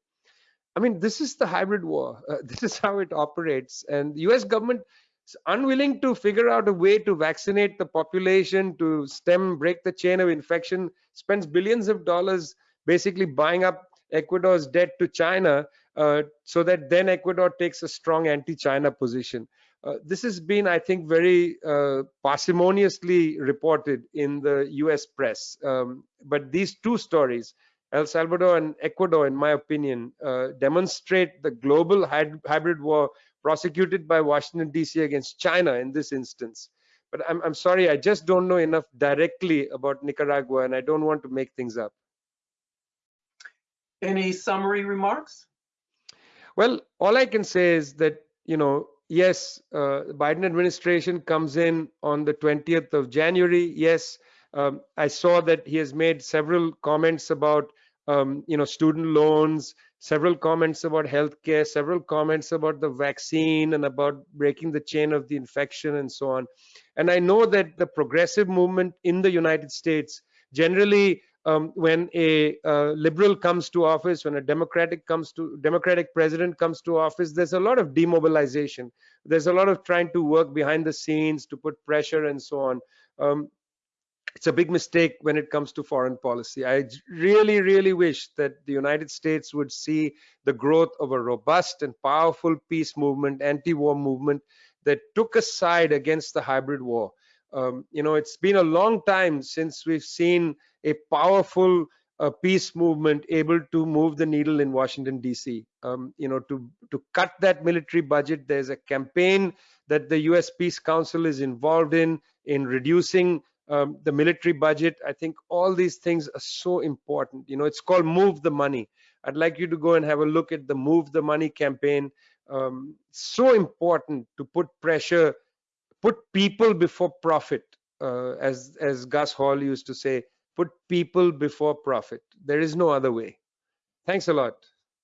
I mean, this is the hybrid war. Uh, this is how it operates. And the US government is unwilling to figure out a way to vaccinate the population to stem break the chain of infection spends billions of dollars basically buying up ecuador's debt to china uh, so that then ecuador takes a strong anti-china position uh, this has been i think very uh, parsimoniously reported in the us press um, but these two stories El Salvador and Ecuador, in my opinion, uh, demonstrate the global hybrid war prosecuted by Washington, D.C. against China in this instance. But I'm, I'm sorry, I just don't know enough directly about Nicaragua and I don't want to make things up. Any summary remarks? Well, all I can say is that, you know, yes, uh, Biden administration comes in on the 20th of January. Yes, um, I saw that he has made several comments about, um, you know, student loans, several comments about healthcare, several comments about the vaccine and about breaking the chain of the infection and so on. And I know that the progressive movement in the United States generally um, when a uh, liberal comes to office, when a democratic comes to democratic president comes to office, there's a lot of demobilization. There's a lot of trying to work behind the scenes to put pressure and so on. Um, it's a big mistake when it comes to foreign policy. I really, really wish that the United States would see the growth of a robust and powerful peace movement, anti-war movement that took a side against the hybrid war. Um, you know, it's been a long time since we've seen a powerful uh, peace movement able to move the needle in Washington D.C. Um, you know, to to cut that military budget. There's a campaign that the U.S. Peace Council is involved in in reducing um, the military budget. I think all these things are so important. You know, it's called Move the Money. I'd like you to go and have a look at the Move the Money campaign. Um, so important to put pressure, put people before profit, uh, as as Gus Hall used to say, put people before profit. There is no other way. Thanks a lot.